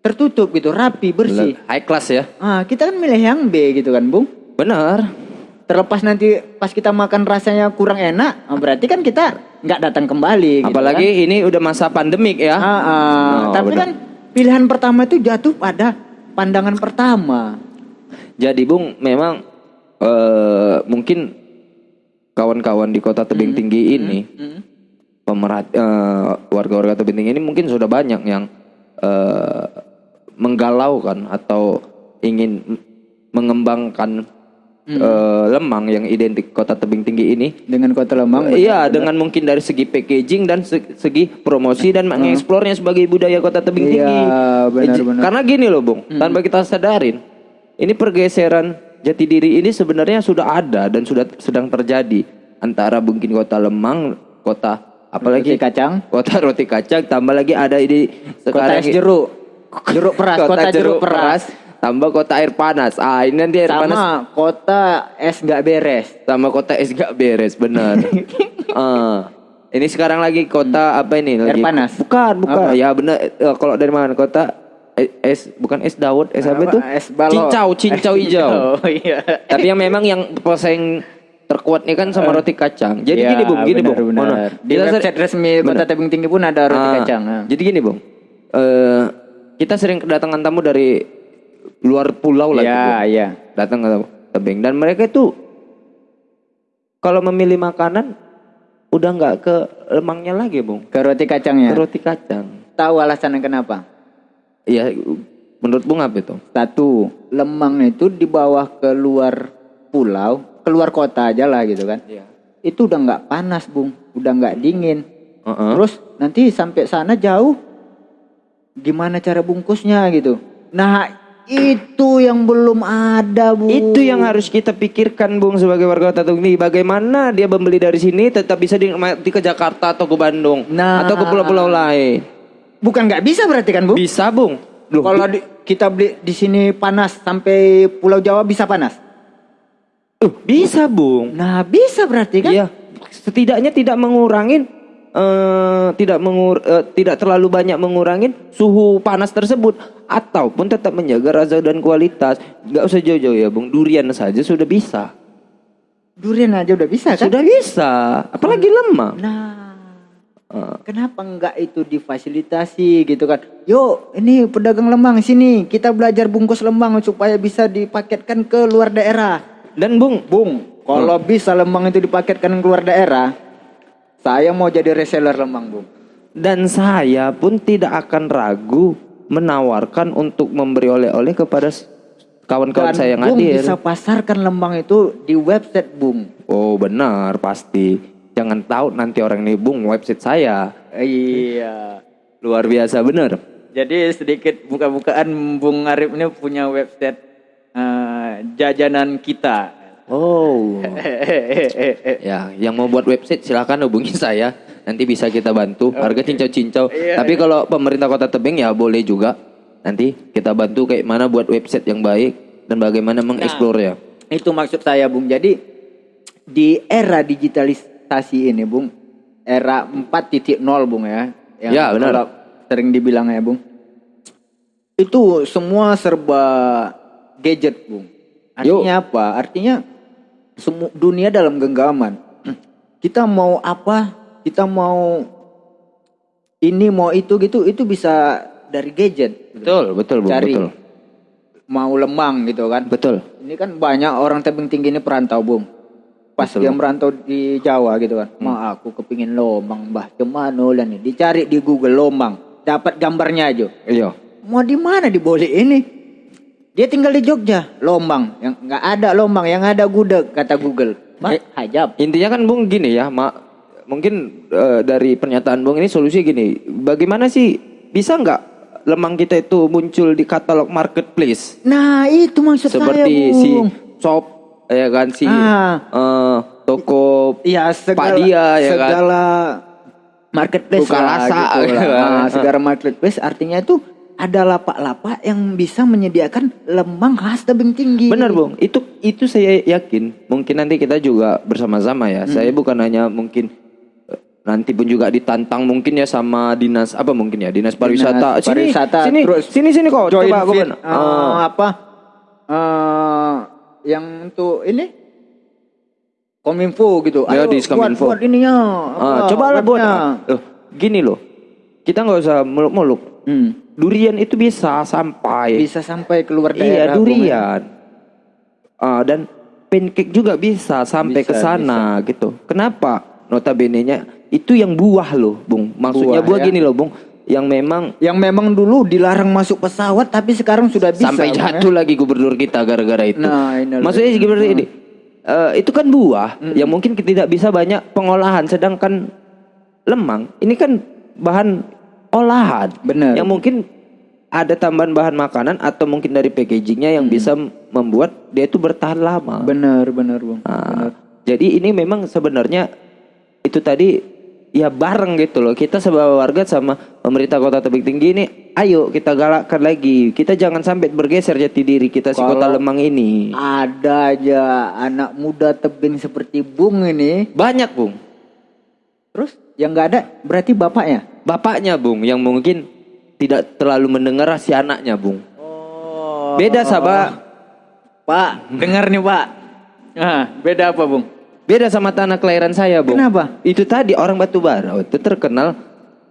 tertutup gitu, rapi, bersih. High class ya. Ah, kita kan milih yang B gitu kan, Bung. Benar. Terlepas nanti pas kita makan rasanya kurang enak, ah, berarti kan kita nggak datang kembali. gitu Apalagi ini udah masa pandemik ya. kan. Ah, ah. Oh, Tapi benar. kan pilihan pertama itu jatuh pada pandangan pertama. Jadi Bung, memang eh, mungkin kawan-kawan di kota tebing tinggi ini, Hmm. pemerat eh, warga-warga tebing tinggi ini mungkin sudah banyak yang eh, menggalaukan atau ingin m- mengembangkan eh, lemang yang identik kota tebing tinggi ini. Dengan kota Lemang. Iya, dengan mungkin dari segi packaging dan se- segi promosi dan mengeksplornya sebagai budaya kota tebing Iya, tinggi. benar-benar. Karena gini loh, Bung, tanpa kita sadarin, ini pergeseran jati diri ini sebenarnya sudah ada dan sudah sedang terjadi antara mungkin kota Lemang, kota apalagi Roti kacang. kota roti kacang, tambah lagi ada ini Kota sekarang es jeruk. Jeruk peras, kota, jeruk, peras. Tambah kota air panas. Ah, ini nanti air panas Sama kota es nggak beres. sama kota es gak beres benar. Eh, ini sekarang lagi kota apa ini Air lagi? panas. Bukan, bukan. Apa? Ya benar. Eh, kalau dari mana kota eh, es bukan es Dawud, es apa, itu? Es balok. Cincau, cincau hijau. Oh iya. Tapi yang memang yang poseng ter, kuatnya kan sama roti kacang. Jadi Ya, gini bung, gini benar, bung. benar. Ono. Di Kita website resmi Kota Tebing Tinggi pun ada roti Ah, kacang. ah. Jadi gini bung, Eh kita sering kedatangan tamu dari luar pulau lah. Tuh, Bung. iya. Datang ke tebing dan mereka itu kalau memilih makanan udah nggak ke lemangnya lagi bung, Ke roti kacangnya. ke roti kacang. Tahu alasannya kenapa? Iya, menurut bung apa itu? Satu, lemang itu di bawah keluar pulau, keluar kota aja lah gitu kan. Iya. Itu udah nggak panas, Bung. Udah nggak dingin. Heeh. Terus nanti sampai sana jauh gimana cara bungkusnya gitu. Nah, itu yang belum ada, Bu. Itu yang harus kita pikirkan Bung sebagai warga kota Tebing. Bagaimana dia membeli dari sini tetap bisa dinikmati ke Jakarta atau ke Bandung Nah. atau ke pulau-pulau lain. bukan nggak bisa berarti kan, Bu? Bisa Bung. Loh, Kalau di- kita beli di sini panas sampai Pulau Jawa bisa panas. uh, bisa Bung. Nah, bisa berarti kan? Iya. Setidaknya tidak mengurangin eh, tidak mengur eh, tidak terlalu banyak mengurangin suhu panas tersebut ataupun tetap menjaga rasa dan kualitas. Nggak usah jauh-jauh ya Bung. Durian saja sudah bisa. Durian aja udah bisa kan? Sudah bisa. Apalagi lemang. Nah, Eh, kenapa enggak itu difasilitasi gitu kan? Yuk, ini pedagang lemang sini, kita belajar bungkus lemang supaya bisa dipaketkan ke luar daerah. dan Bung, Bung, kalau bisa lemang itu dipaketkan ke luar daerah, saya mau jadi reseller lemang, Bung. Dan saya pun tidak akan ragu menawarkan untuk memberi oleh-oleh kepada kawan-kawan Dan saya yang Bung hadir. bisa pasarkan lemang itu di website, Bung. Oh benar pasti. Jangan tahu nanti orang ini bung website saya. Iya. Luar biasa benar. Jadi sedikit buka-bukaan Bung Arif ini punya website eh, jajanan kita. Oh. ya, yang mau buat website silahkan hubungi saya. Nanti bisa kita bantu. Harga cincau-cincau. Iya, Tapi kalau pemerintah Kota Tebing ya boleh juga. Nanti kita bantu kayak mana buat website yang baik dan bagaimana mengeksplor ya. Itu maksud saya, Bung. Jadi di era digitalisasi ini, Bung, era 4.0, Bung ya. Yang Ya, benar. kalau Sering dibilang ya, Bung. Itu semua serba gadget, Bung. Artinya apa? Artinya semua dunia dalam genggaman. Kita mau apa? Kita mau ini mau itu gitu, itu bisa dari gadget. Betul, betul, Bung, Cari betul. mau lemang gitu kan. Betul. Ini kan banyak orang tebing tinggi ini perantau, Bung. Pas Betul, dia merantau di Jawa gitu kan. Ma aku kepingin lomang, Mbah. Cemana lah nih? Dicari di Google lomang. Dapat gambarnya aja. Iya. Mau di mana di ini? Dia tinggal di Jogja, Lombang. Yang nggak ada Lombang, yang ada gudeg kata Google. Ma- Eh, hajab. Intinya kan Bung gini ya, Mak. Mungkin eh, dari pernyataan Bung ini solusi gini. Bagaimana sih bisa nggak lemang kita itu muncul di katalog marketplace Nah, itu maksud seperti saya, si Bung. shop ya kan si Ah. eh, toko Iya, segala, Padia, ya kan? segala marketplace Bukalasa, lah, gitu gitu lah. kan. Ah, segala marketplace artinya itu ada lapak-lapak yang bisa menyediakan lemang khas tebing tinggi. Benar Bung, itu itu saya yakin. Mungkin nanti kita juga bersama-sama ya. Saya bukan hanya mungkin eh, nanti pun juga ditantang mungkin ya sama dinas apa mungkin ya dinas pariwisata. Dinas sini, pariwisata, sini, terus sini, sini kok. Join Coba aku eh, Ah. apa eh, yang untuk ini Kominfo gitu. Ya, Ayo di buat, Kominfo. buat ininya. Ah, coba lah buat. Loh, gini loh. Kita nggak usah muluk-muluk. Hmm. Durian itu bisa sampai. Bisa sampai keluar iya, daerah. Bung, ya. durian. Ah, dan pancake juga bisa sampai ke sana gitu. Kenapa? Notabene-nya itu yang buah loh, Bung. Maksudnya Buah, buah, ya. gini loh, Bung. Yang memang Yang memang dulu dilarang masuk pesawat tapi sekarang sudah bisa. sampai ya. jatuh lagi gubernur kita gara-gara itu. Nah, ini. Maksudnya seperti ini. Eh, itu kan buah yang mungkin tidak bisa banyak pengolahan sedangkan lemang ini kan bahan olahan Benar. yang mungkin ada tambahan bahan makanan atau mungkin dari packagingnya yang bisa membuat dia itu bertahan lama. Benar, benar, Bung. Nah, jadi ini memang sebenarnya itu tadi ya bareng gitu loh. Kita sebagai warga sama pemerintah Kota Tebing Tinggi ini ayo kita galakkan lagi. Kita jangan sampai bergeser jati diri kita si Kota Kalau- Lemang ini. Ada aja anak muda tebing seperti Bung ini. Banyak, Bung. Terus yang nggak ada berarti bapaknya. Bapaknya, Bung, yang mungkin tidak terlalu mendengar si anaknya, Bung. Oh. Beda, Sabah. Pak, dengar nih, Pak. Nah, beda apa, Bung? Beda sama tanah kelahiran saya, Bung. Kenapa? Itu tadi orang Batubara itu terkenal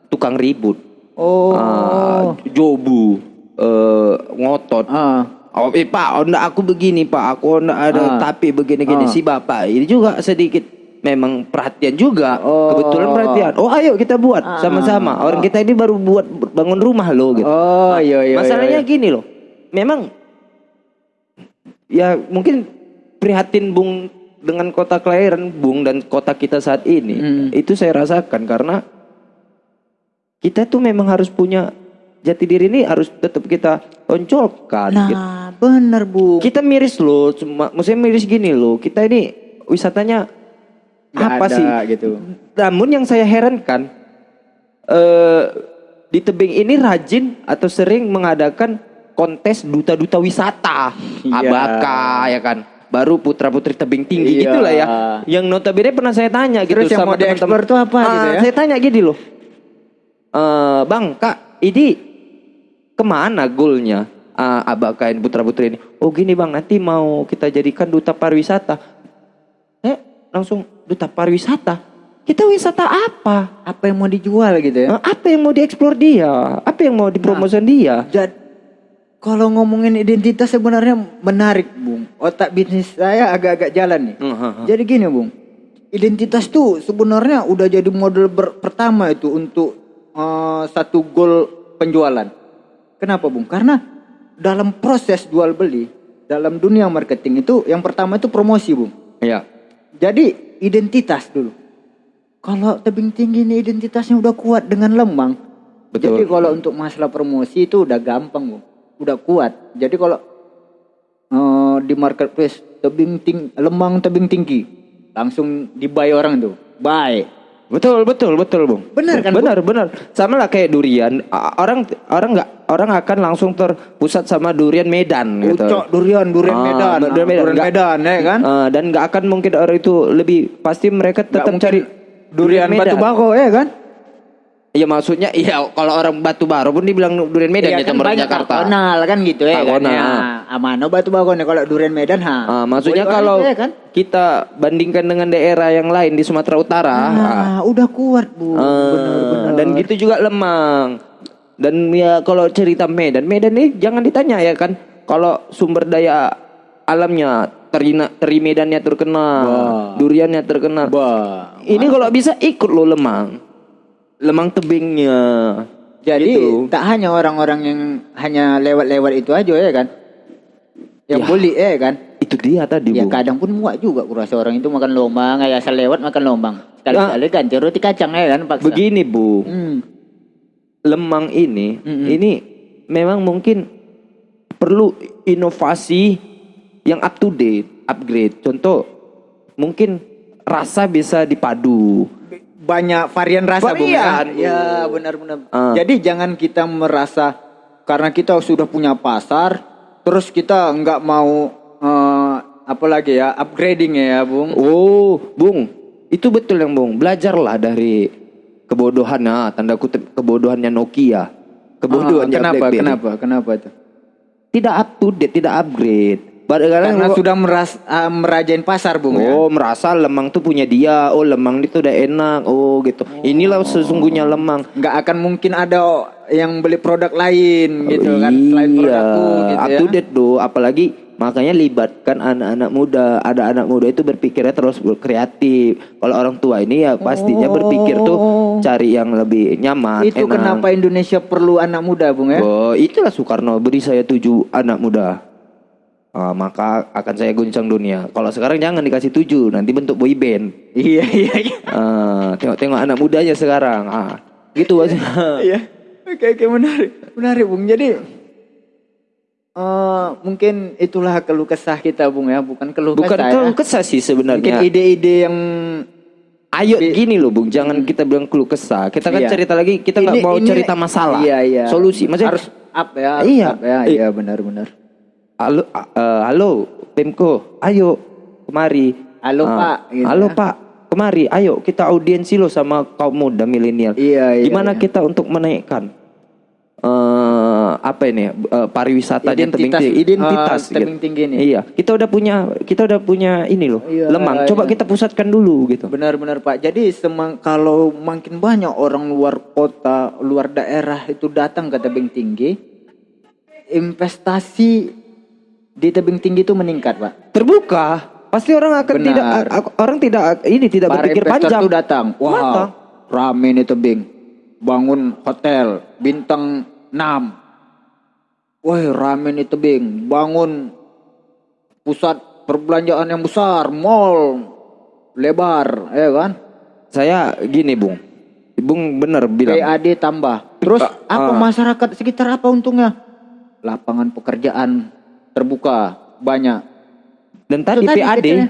tukang ribut. Oh. Ah, jobu, eh, ngotot. Ah. Oh, eh, Pak, onda aku begini, Pak. Aku onda ada Ah. tapi begini-gini. Ah. Si Bapak ini juga sedikit memang perhatian juga. Oh. Kebetulan perhatian. Oh, ayo kita buat sama-sama. Orang kita ini baru buat bangun rumah loh gitu. Oh, iya iya. Masalahnya iya. gini loh. Memang ya mungkin prihatin Bung dengan kota kelahiran Bung dan kota kita saat ini. Hmm. Itu saya rasakan karena kita tuh memang harus punya jati diri ini harus tetap kita tonjolkan. gitu. Nah, bener, Bu. Kita miris loh, cuma maksudnya miris gini loh. Kita ini wisatanya Nggak apa ada, sih? gitu. Namun yang saya herankan eh di tebing ini rajin atau sering mengadakan kontes duta-duta wisata, Iya. abaka ya kan. Baru putra-putri tebing tinggi Iya. gitulah ya. Yang notabene pernah saya tanya gitu Terus yang mau dieksplor tuh apa Ah, gitu ya? Saya tanya gini loh. Eh, bang, Kak, ini ke mana goalnya ah, abakain putra-putri ini? Oh gini bang, nanti mau kita jadikan duta pariwisata. Eh, langsung duta pariwisata. Kita wisata apa? Apa yang mau dijual gitu ya? Eh, Apa yang mau dieksplor dia? Apa yang mau dipromosi dia? Jadi kalau ngomongin identitas sebenarnya menarik, Bung. Otak bisnis saya agak-agak jalan nih. Hmm, Jadi gini, Bung. Identitas tuh sebenarnya udah jadi model ber- pertama itu untuk eh, satu goal penjualan. Kenapa, Bung? Karena dalam proses jual beli, dalam dunia marketing itu yang pertama itu promosi, Bung. Ya. Jadi identitas dulu. Kalau tebing tinggi ini identitasnya udah kuat dengan lemang. Betul. Jadi kalau untuk masalah promosi itu udah gampang, Bu. Udah kuat. Jadi kalau eh, di marketplace tebing ting lemang tebing tinggi langsung dibuy orang tuh. Buy. Betul, betul, betul, Bung. Benar kan? Benar, benar. Sama lah kayak durian. Orang orang nggak orang akan langsung terpusat sama durian Medan gitu. Ucok durian, durian Ah, Medan, durian Medan. durian Medan, ya kan? Eh, dan nggak akan mungkin orang itu lebih pasti mereka tetap cari durian batu bako ya kan? Iya maksudnya iya kalau orang batu baru pun dibilang durian Medan ya Iya kan orang Jakarta. Kenal kan gitu ya kan. Ya, Amano batu bako nih kalau durian Medan ha. Ah, maksudnya Boleh kalau ya kan? kita bandingkan dengan daerah yang lain di Sumatera Utara, ah, Nah, udah kuat, Bu. eh, Benar-benar. dan gitu juga Lemang. Dan ya kalau cerita Medan, Medan ini jangan ditanya ya kan. Kalau sumber daya alamnya terina, teri Medannya terkenal, Wah. duriannya terkenal. Bah. Ini kalau bisa ikut lo Lemang. Lemang tebingnya. Jadi Gitu. tak hanya orang-orang yang hanya lewat-lewat itu aja ya kan. Yang Ya. boleh ya kan. Itu dia tadi, Ya Bu. kadang pun muak juga kurasa orang itu makan lombang, kayak asal lewat makan lombang. Sekali-sekali ganti roti kacang ya kan paksa. Begini, Bu. Hmm. Lemang ini Mm-mm. ini memang mungkin perlu inovasi yang up to date, upgrade. Contoh mungkin rasa bisa dipadu. Banyak varian rasa Bung ya. Varian, Bu. Ya benar-benar. Ah. Jadi jangan kita merasa karena kita sudah punya pasar terus kita nggak mau eh, apa lagi ya upgrading ya Bung. Oh, Bung, itu betul yang Bung. Belajarlah dari kebodohan nah, tanda kutip kebodohannya Nokia. Kebodohannya Ah, kenapa? BlackBerry. Kenapa? Kenapa itu? Tidak up to date, tidak upgrade. Padahal Karena sudah meras, ah, merajain pasar Bung ya. Oh merasa lemang tuh punya dia Oh lemang itu udah enak Oh gitu Inilah sesungguhnya lemang nggak akan mungkin ada yang beli produk lain gitu kan selain Iya produkku gitu Up ya. to date do Apalagi makanya libatkan anak-anak muda Ada anak muda itu berpikirnya terus kreatif Kalau orang tua ini ya pastinya berpikir tuh Cari yang lebih nyaman Itu enak. kenapa Indonesia perlu anak muda, Bung ya? Oh, itulah Soekarno beri saya tujuh anak muda Ah, maka akan saya guncang dunia. Kalau sekarang jangan dikasih tujuh, nanti bentuk boy band. Iya, iya, iya. Ah, tengok-tengok anak mudanya sekarang. Ah, gitu aja. Iya. Oke, oke menarik. Menarik, Bung. Jadi eh mungkin itulah keluh kesah kita, Bung ya, bukan keluh Bukan kesah. keluh ya. kesah sih Mungkin sebenarnya. ide-ide yang Ayo gini loh, Bung. Jangan kita bilang keluh kesah. Kita kan Iya. cerita lagi, kita nggak mau ini- cerita masalah. Iya, iya. Solusi. Maksudnya harus up ya. harus Iya. up ya. Eh. Iya, benar-benar. halo eh, halo Pemko, ayo kemari. Halo, Ah, Pak, gitu halo ya. Pak, kemari. Ayo kita audiensi lo sama kaum muda milenial. Iya, iya, Gimana iya. kita untuk menaikkan eh apa ini eh, pariwisatanya tebing Identitas- tinggi, identitas ah, tebing gitu. tinggi nih. Iya, kita udah punya kita udah punya ini loh, Iya, lemang. Coba iya. kita pusatkan dulu gitu. Benar-benar Pak. Jadi semang, kalau makin banyak orang luar kota, luar daerah itu datang ke tebing tinggi, investasi di tebing tinggi itu meningkat Pak. Terbuka, pasti orang akan Benar. tidak orang tidak ini tidak Para berpikir panjang. tuh datang. Wah, Datang. rame nih tebing. Bangun hotel bintang 6. Wah, rame nih tebing. Bangun pusat perbelanjaan yang besar, mall lebar, ya kan? Saya gini, Bung. Bung bener bilang. PAD tambah. Terus Ah. apa masyarakat sekitar apa untungnya? Lapangan pekerjaan terbuka banyak. Dan tadi tadi PAD kecilnya.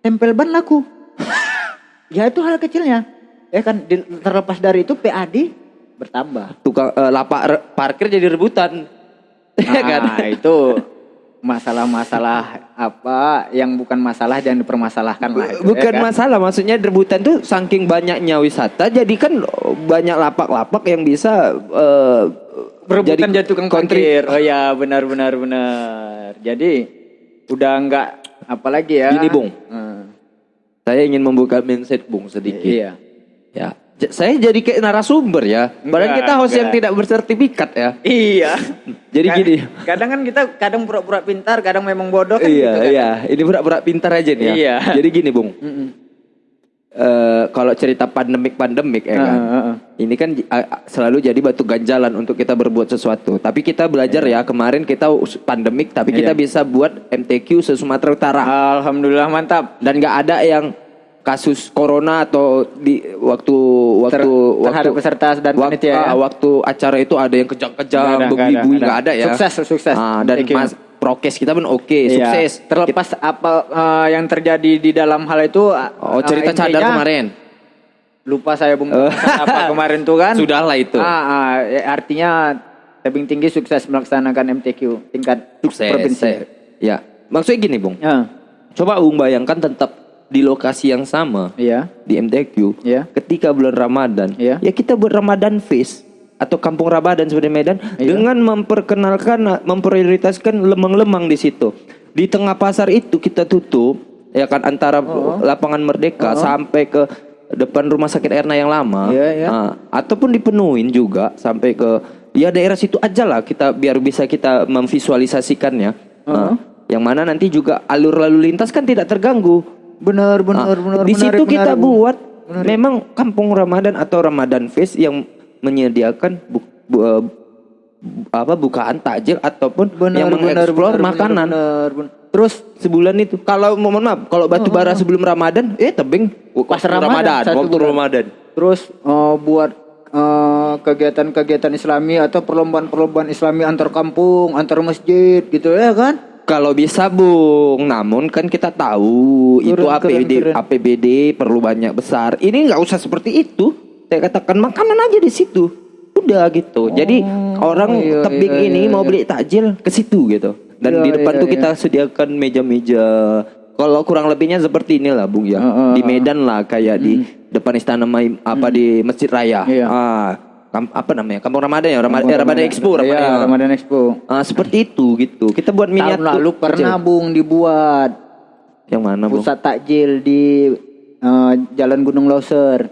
tempel ban laku. ya itu hal kecilnya. Ya kan terlepas dari itu PAD bertambah. tukang eh, lapak parkir jadi rebutan. Ya? Nah, itu masalah-masalah apa yang bukan masalah jangan dipermasalahkan lah. itu, Bukan ya kan? masalah, maksudnya rebutan tuh saking banyaknya wisata, jadi kan banyak lapak-lapak yang bisa eh, berebutan jadi tukang kontri- parkir. Oh ya, benar benar. Jadi udah enggak apalagi ya. Gini, Bung. Hmm. Saya ingin membuka mindset Bung sedikit. Iya. Ya, saya jadi kayak narasumber ya. Padahal kita host yang enggak. tidak bersertifikat ya. Iya. Jadi Ka- gini. Kadang kan kita kadang pura-pura pintar, kadang memang bodoh kan iya, gitu kan. iya. Ini pura-pura pintar aja nih ya. Iya. Jadi gini, Bung. Mm-mm. Eh, kalau cerita pandemik-pandemik ya kan. Heeh, heeh. Ini kan selalu jadi batu ganjalan untuk kita berbuat sesuatu. Tapi kita belajar ya kemarin kita pandemik tapi kita Iya. bisa buat MTQ se Sumatera Utara. Alhamdulillah mantap. Dan nggak ada yang kasus corona atau di waktu waktu Ter- waktu peserta dan wak- panitia ya? ah, waktu acara itu ada yang kejang-kejang, ada, nggak ada, ya. Sukses, sukses. Ah, dan mas prokes kita pun oke, Iya. sukses. Terlepas apa eh, yang terjadi di dalam hal itu Oh, cerita eh, cadar kemarin. Lupa saya bung apa kemarin tuh kan. Sudahlah itu. Ah, ah, ya, artinya tebing tinggi sukses melaksanakan MTQ tingkat Sukses. provinsi. Ya. Maksudnya gini, Bung. Ya, Coba Bung bayangkan tetap di lokasi yang sama iya. di MTQ Iya. ketika bulan Ramadan. Iya. Ya kita buat Ramadan Fest atau Kampung Ramadan seperti Medan Iya. dengan memperkenalkan memprioritaskan lemang-lemang di situ. Di tengah pasar itu kita tutup ya kan antara Oh. lapangan Merdeka sampai ke depan rumah sakit Erna yang lama. Iya, iya. Ah, ataupun dipenuhin juga sampai ke ya daerah situ aja lah kita biar bisa kita memvisualisasikannya. Nah, yang mana nanti juga alur lalu lintas kan tidak terganggu. Benar, benar, Ah, benar. Di menarik, situ kita menarik, buat memang kampung Ramadan atau Ramadan Fest yang menyediakan bu- bu- bu- apa bukaan takjil ataupun Benar, yang mengeksplor benar, makanan benar, benar. Terus sebulan itu. Kalau mohon maaf, kalau batu bara sebelum Ramadan, eh tebing Pas waktu Ramadan, satu waktu bulan. Ramadan. terus eh, buat eh, kegiatan-kegiatan Islami atau perlombaan-perlombaan Islami antar kampung, antar masjid gitu ya kan? Kalau bisa Bung, namun kan kita tahu itu Keren, keren, APBD keren. APBD perlu banyak besar. Ini nggak usah seperti itu. Saya katakan makanan aja di situ. Udah gitu. Jadi orang iya, tebing iya, ini iya, mau beli takjil ke situ gitu. Dan Iya, di depan iya, tuh iya. kita sediakan meja-meja. Kalau kurang lebihnya seperti inilah Bung ya. Heeh, di Medan lah kayak di depan Istana apa di Masjid Raya. Iya. Ah, kam- apa namanya? Kampung Ramadan ya, Ramadan, eh, Ramadan Expo, Iya, Ramadan. Ramadan Expo. Ah, seperti itu gitu. Kita buat Tahun miniatur. lalu pernah kecil. Bung dibuat Yang mana, Bung? pusat takjil di eh, Jalan Gunung Loser.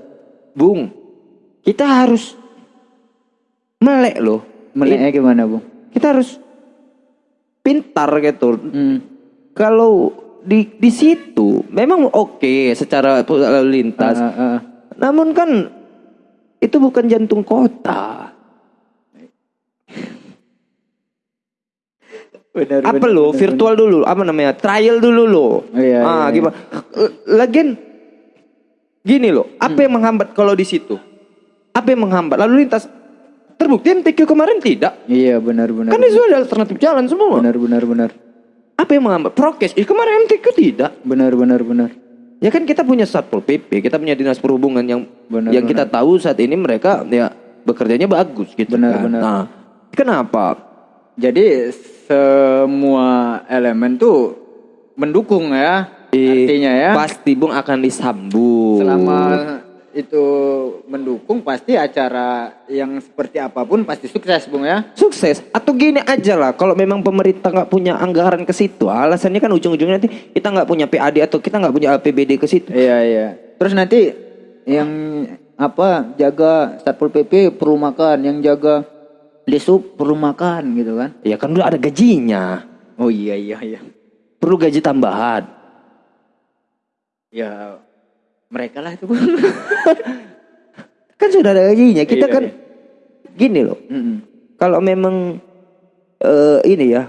Bung, kita harus melek loh. Meleknya gimana, Bung? Kita harus pintar gitu. Hmm. Kalau di di situ memang oke secara pusat lalu lintas. Ah, ah. Namun kan itu bukan jantung kota. Benar, apa benar, lo? benar, virtual dulu. Apa namanya? Trial dulu lo. Iya, ah iya, gimana? Eh, lagian gini loh apa yang menghambat kalau di situ? Apa yang menghambat? Lalu lintas terbukti MTQ kemarin tidak. Iya, benar benar. kan itu ada alternatif jalan semua. Benar benar benar. apa yang menghambat? Prokes. Ih, kemarin MTQ tidak. Benar benar benar. Ya kan kita punya satpol pp kita punya dinas perhubungan yang Benar, yang kita tahu saat ini mereka ya bekerjanya bagus gitu Benar, kan. benar. nah kenapa Jadi semua elemen tuh mendukung ya. Eh, Artinya ya. pasti bung akan disambung Selama itu mendukung pasti acara yang seperti apa pun pasti sukses Bung ya. Sukses atau gini aja lah kalau memang pemerintah nggak punya anggaran ke situ alasannya kan ujung-ujungnya nanti kita nggak punya PAD atau kita nggak punya APBD ke situ. Iya iya. Terus nanti yang apa jaga satpol pp perlu makan, yang jaga disub perlu makan gitu kan? Ya kan udah ada gajinya. Oh iya iya iya. Perlu gaji tambahan. Ya mereka lah itu. Kan sudah ada gajinya. Kita Iya, kan iya. gini loh. Mm-mm. Kalau memang eh, ini ya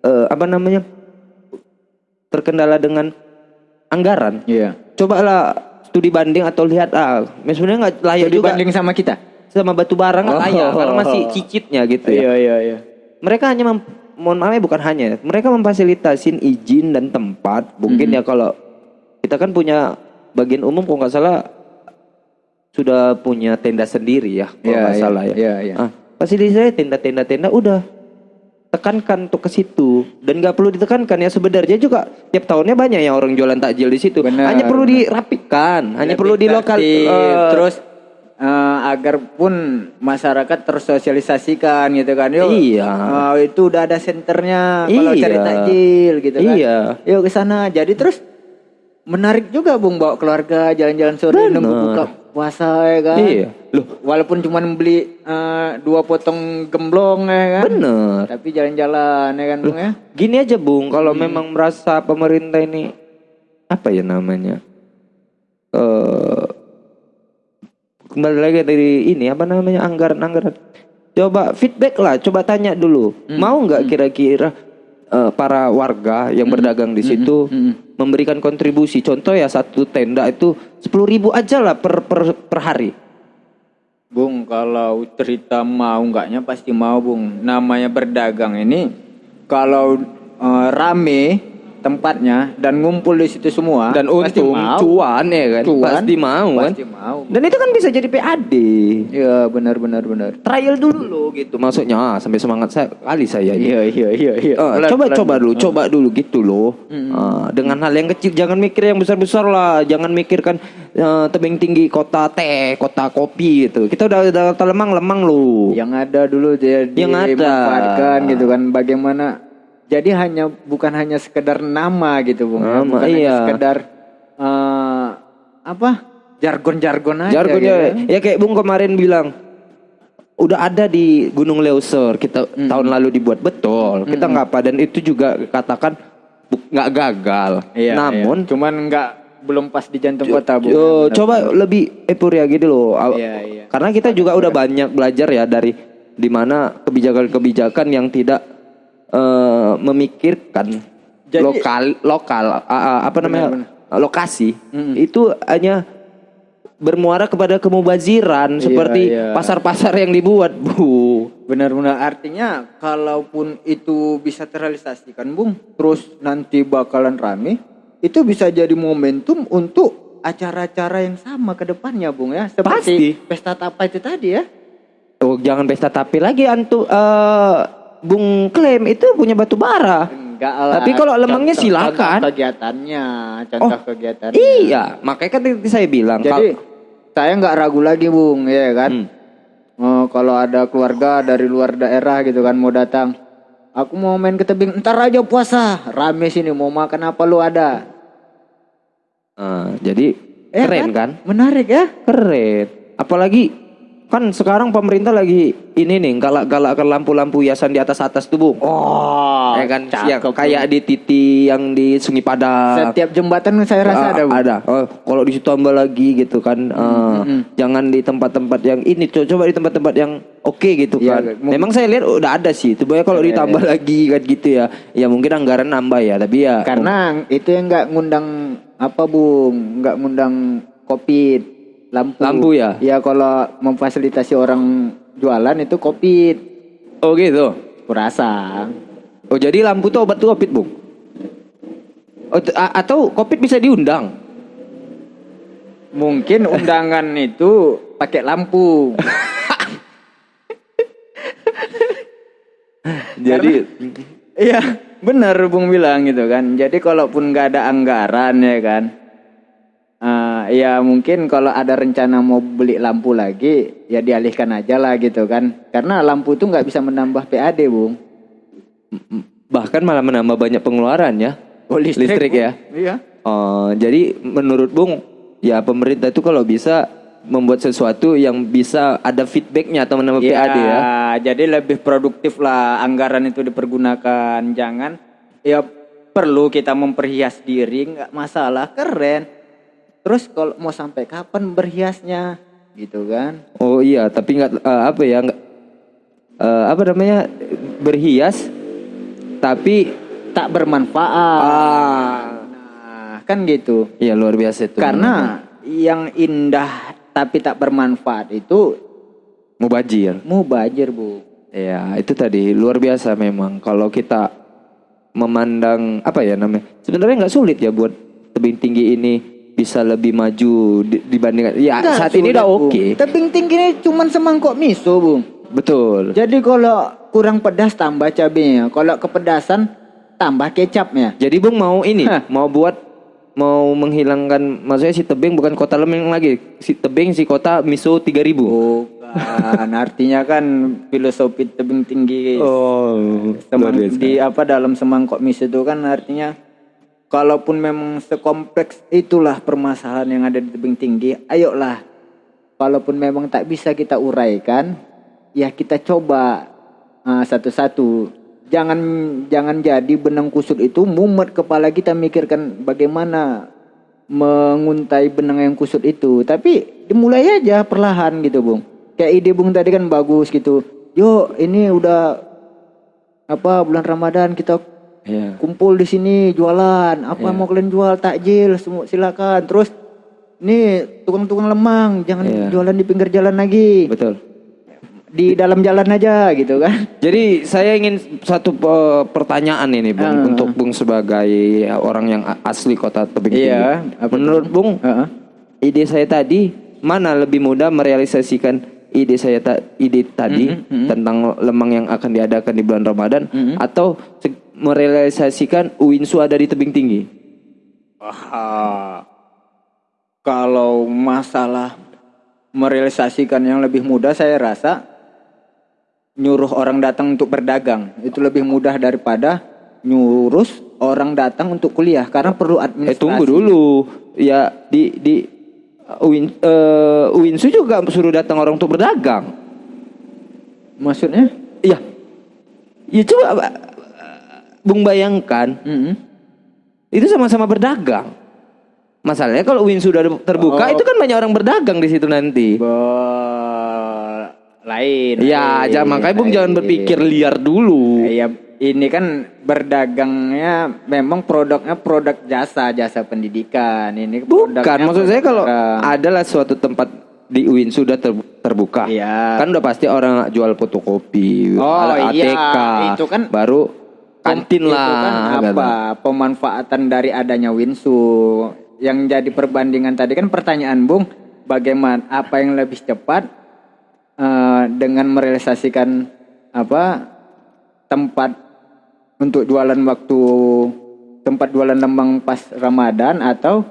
eh, apa namanya terkendala dengan anggaran, Iya. cobalah studi banding atau lihat ah, sebenarnya nggak layak Jadi juga banding sama kita. sama batu bara nggak Oh. layak karena masih cicitnya gitu ya. iya iya. Mereka hanya mem- mohon maaf ya, bukan hanya mereka memfasilitasin izin dan tempat mungkin Mm-hmm. ya kalau kita kan punya bagian umum kalau nggak salah sudah punya tenda sendiri ya kalau Iya, nggak iya, salah ya. iya, iya. Ah, fasilitasnya tenda-tenda tenda udah tekankan untuk ke situ dan nggak perlu ditekankan ya sebenarnya juga tiap tahunnya banyak yang orang jualan takjil di situ Benar, hanya perlu dirapikan hanya perlu di lokal Tertib, eh, terus eh, agar pun masyarakat tersosialisasikan gitu kan. Yuk, Iya. eh, itu udah ada senternya kalau Iya. cari takjil gitu kan. Iya. Yuk ke sana. Jadi terus menarik juga Bung bawa keluarga jalan-jalan sore Benar. nunggu buka puasa ya kan. Iya. Loh. Walaupun cuma beli eh, dua potong gemblong ya kan. bener Tapi jalan-jalan ya kan Bung ya. Gini aja Bung, kalau Hmm. memang merasa pemerintah ini apa ya namanya? Eh kembali lagi dari ini apa namanya anggaran-anggaran. Coba feedback lah, coba tanya dulu. Hmm. Mau nggak kira-kira eh, para warga yang berdagang di situ hmm. memberikan kontribusi? Contoh ya satu tenda itu sepuluh ribu aja lah per per, per hari. Bung, kalau cerita mau enggaknya pasti mau, Bung. Namanya berdagang ini kalau eh, rame tempatnya dan ngumpul di situ semua Dan untung mau. cuan ya kan, Cuan, pasti mau kan. Pasti mau. Dan itu kan bisa jadi PAD. Iya, benar benar benar. trial dulu loh gitu maksudnya ah, sampai semangat saya kali saya. Iya, iya, iya, iya. Ah, Pelan- coba pelan. coba dulu coba dulu gitu loh Ah, dengan hal yang kecil jangan mikir yang besar besar lah jangan mikirkan eh, tebing tinggi kota teh kota kopi gitu kita udah udah lemang lemang loh Yang ada dulu dia Yang ada. dimanfaatkan gitu kan bagaimana jadi hanya bukan hanya sekedar nama gitu, Bung. ya. Nama, bukan hanya iya. sekedar eh, apa? jargon-jargon aja jargonnya gitu. ya kayak bung kemarin bilang udah ada di Gunung Leuser kita tahun lalu dibuat betul kita nggak apa dan itu juga katakan bu- nggak gagal Iya, namun iya. cuman nggak belum pas di jantung kota, Bung. Yo, coba lebih eporia gitu loh. Iya, iya. Karena kita juga udah banyak belajar ya dari di mana kebijakan-kebijakan yang tidak eh, memikirkan Jadi- lokal lokal a- apa namanya lokasi Mm-mm. itu hanya bermuara kepada kemubaziran seperti iya. pasar-pasar yang dibuat, Bu. Benar-benar artinya kalaupun itu bisa terrealisasikan, Bung, terus nanti bakalan rame, itu bisa jadi momentum untuk acara-acara yang sama ke depannya, Bung ya. Seperti Pasti. pesta tapa itu tadi ya. Oh, jangan pesta tapi lagi antu eh, Bung klaim itu punya batu bara. Enggak lah. Tapi kalau lemangnya Contoh- silakan. Contoh kegiatannya, contoh Oh, kegiatannya. Iya, makanya kan tadi saya bilang Jadi kalau- saya nggak ragu lagi, Bung, ya kan. Hmm. Oh, kalau ada keluarga dari luar daerah gitu kan mau datang. Aku mau main ke tebing, ntar aja puasa. Rame sini mau makan apa lu ada. Ah, jadi Eh, keren kan? Menarik ya? Keren. Apalagi kan sekarang pemerintah lagi ini nih galak-galakkan lampu-lampu hiasan di atas-atas tuh, Bung. Oh, ya kan cakep, yang kayak di titi yang di Sungai Padang. Setiap jembatan saya rasa Ah, ada, Bung. ada. Oh, kalau di situ tambah lagi gitu kan. ah, Jangan di tempat-tempat yang ini, co- coba di tempat-tempat yang oke gitu Iya, kan. Memang saya lihat udah ada sih. Coba kalau ditambah lagi kan gitu ya. Ya mungkin anggaran nambah ya, tapi ya Karena itu yang nggak ngundang apa, Bung? Nggak ngundang covid, lampu. Lampu ya? Ya kalau memfasilitasi orang jualan itu covid. Oh gitu. Kurasa. Oh jadi lampu tuh obat tuh covid bung? Oh, atau covid bisa diundang? Mungkin undangan itu pakai lampu. Jadi Iya, benar Bung bilang gitu kan. Jadi kalaupun nggak ada anggaran ya kan, Eh, ya mungkin kalau ada rencana mau beli lampu lagi ya dialihkan aja lah gitu kan karena lampu itu nggak bisa menambah PAD bung Bahkan malah menambah banyak pengeluaran ya. Oh, listrik, Bung. ya. iya Oh, jadi menurut Bung, ya pemerintah itu kalau bisa membuat sesuatu yang bisa ada feedbacknya atau menambah Iya, PAD ya. jadi lebih produktif lah anggaran itu dipergunakan. Jangan ya perlu kita memperhias diri nggak masalah keren. Terus kalau mau sampai kapan berhiasnya gitu kan? Oh iya, tapi nggak eh, apa ya nggak eh, apa namanya berhias, tapi Tak bermanfaat. ah, Nah, kan gitu. ya luar biasa itu. Karena yang indah tapi tak bermanfaat itu mubajir. mubajir, Bu. Ya itu tadi luar biasa memang. Kalau kita memandang apa ya namanya, sebenarnya nggak sulit ya buat tebing tinggi ini bisa lebih maju di- dibandingkan. Ya Nggak saat ini udah oke. Tebing tinggi ini cuman semangkok miso, Bung. Betul. Jadi kalau kurang pedas tambah cabenya. Kalau kepedasan tambah kecapnya. Jadi Bung mau ini, Hah. mau buat mau menghilangkan maksudnya si tebing bukan kota lembing lagi. Si tebing si kota miso 3000. Bukan, artinya kan filosofi tebing tinggi. Oh, Semang- di apa dalam semangkok miso itu kan artinya kalaupun memang sekompleks itulah permasalahan yang ada di tebing tinggi, ayolah. Kalaupun memang tak bisa kita uraikan, ya kita coba ah, satu-satu. Jangan jangan jadi benang kusut itu mumet kepala kita mikirkan bagaimana menguntai benang yang kusut itu. Tapi dimulai aja perlahan gitu, Bung. Kayak ide Bung tadi kan bagus gitu. Yuk, ini udah apa bulan Ramadan kita Ya. kumpul di sini jualan. Apa mau kalian jual takjil semua silakan. Terus nih tukang-tukang lemang jangan Iya. jualan di pinggir jalan lagi. Betul. Di dalam jalan aja gitu kan. Jadi saya ingin satu eh, pertanyaan ini Bung Ah. untuk Bung sebagai orang yang asli kota tebing tinggi. Iya, apa Menurut Bung, Heeh. ide saya tadi mana lebih mudah merealisasikan ide saya ta- ide tadi Mm-hmm, tentang lemang yang akan diadakan di bulan Ramadan atau se- merealisasikan Uinsu ada di tebing tinggi? Aha. Kalau masalah merealisasikan yang lebih mudah saya rasa nyuruh orang datang untuk berdagang itu lebih mudah daripada nyurus orang datang untuk kuliah karena perlu Eh administrasi. tunggu dulu. Ya di di Uin, eh, Uinsu juga suruh datang orang untuk berdagang. Maksudnya? Iya. Ya coba eh, Bung bayangkan Mm-mm. itu sama-sama berdagang. Masalahnya kalau Uin sudah terbuka Oh. itu kan banyak orang berdagang di situ nanti. Be- lain. Ya, lain, makanya Bung lain. jangan berpikir liar dulu. Ya, ini kan berdagangnya memang produknya produk jasa, jasa pendidikan. Ini Bukan, maksud saya kalau adalah suatu tempat di UIN sudah ter- terbuka, Iya. kan udah pasti orang jual fotokopi, Oh, ada iya, ATK, itu kan- baru kantin Itu lah. kan gitu. apa? Pemanfaatan dari adanya Winsu. Yang jadi perbandingan tadi kan pertanyaan Bung, bagaimana apa yang lebih cepat eh, dengan merealisasikan apa tempat untuk jualan waktu tempat jualan lembang pas Ramadan atau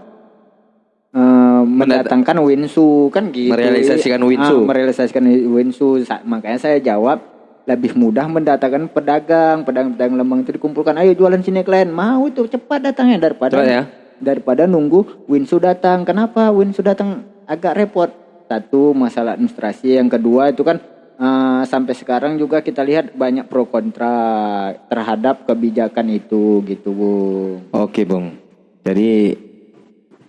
eh, mendatangkan Winsu kan gitu. Merealisasikan Winsu. Ah, merealisasikan Winsu. Makanya saya jawab lebih mudah mendatangkan pedagang, pedagang-pedagang lembang itu dikumpulkan. Ayo jualan sini kalian. Mau itu cepat datangnya daripada Cepat ya. daripada nunggu Winsu datang. Kenapa Winsu datang agak repot? Satu masalah administrasi, yang kedua itu kan eh, sampai sekarang juga kita lihat banyak pro kontra terhadap kebijakan itu gitu, Bung. Oke, Bung. Jadi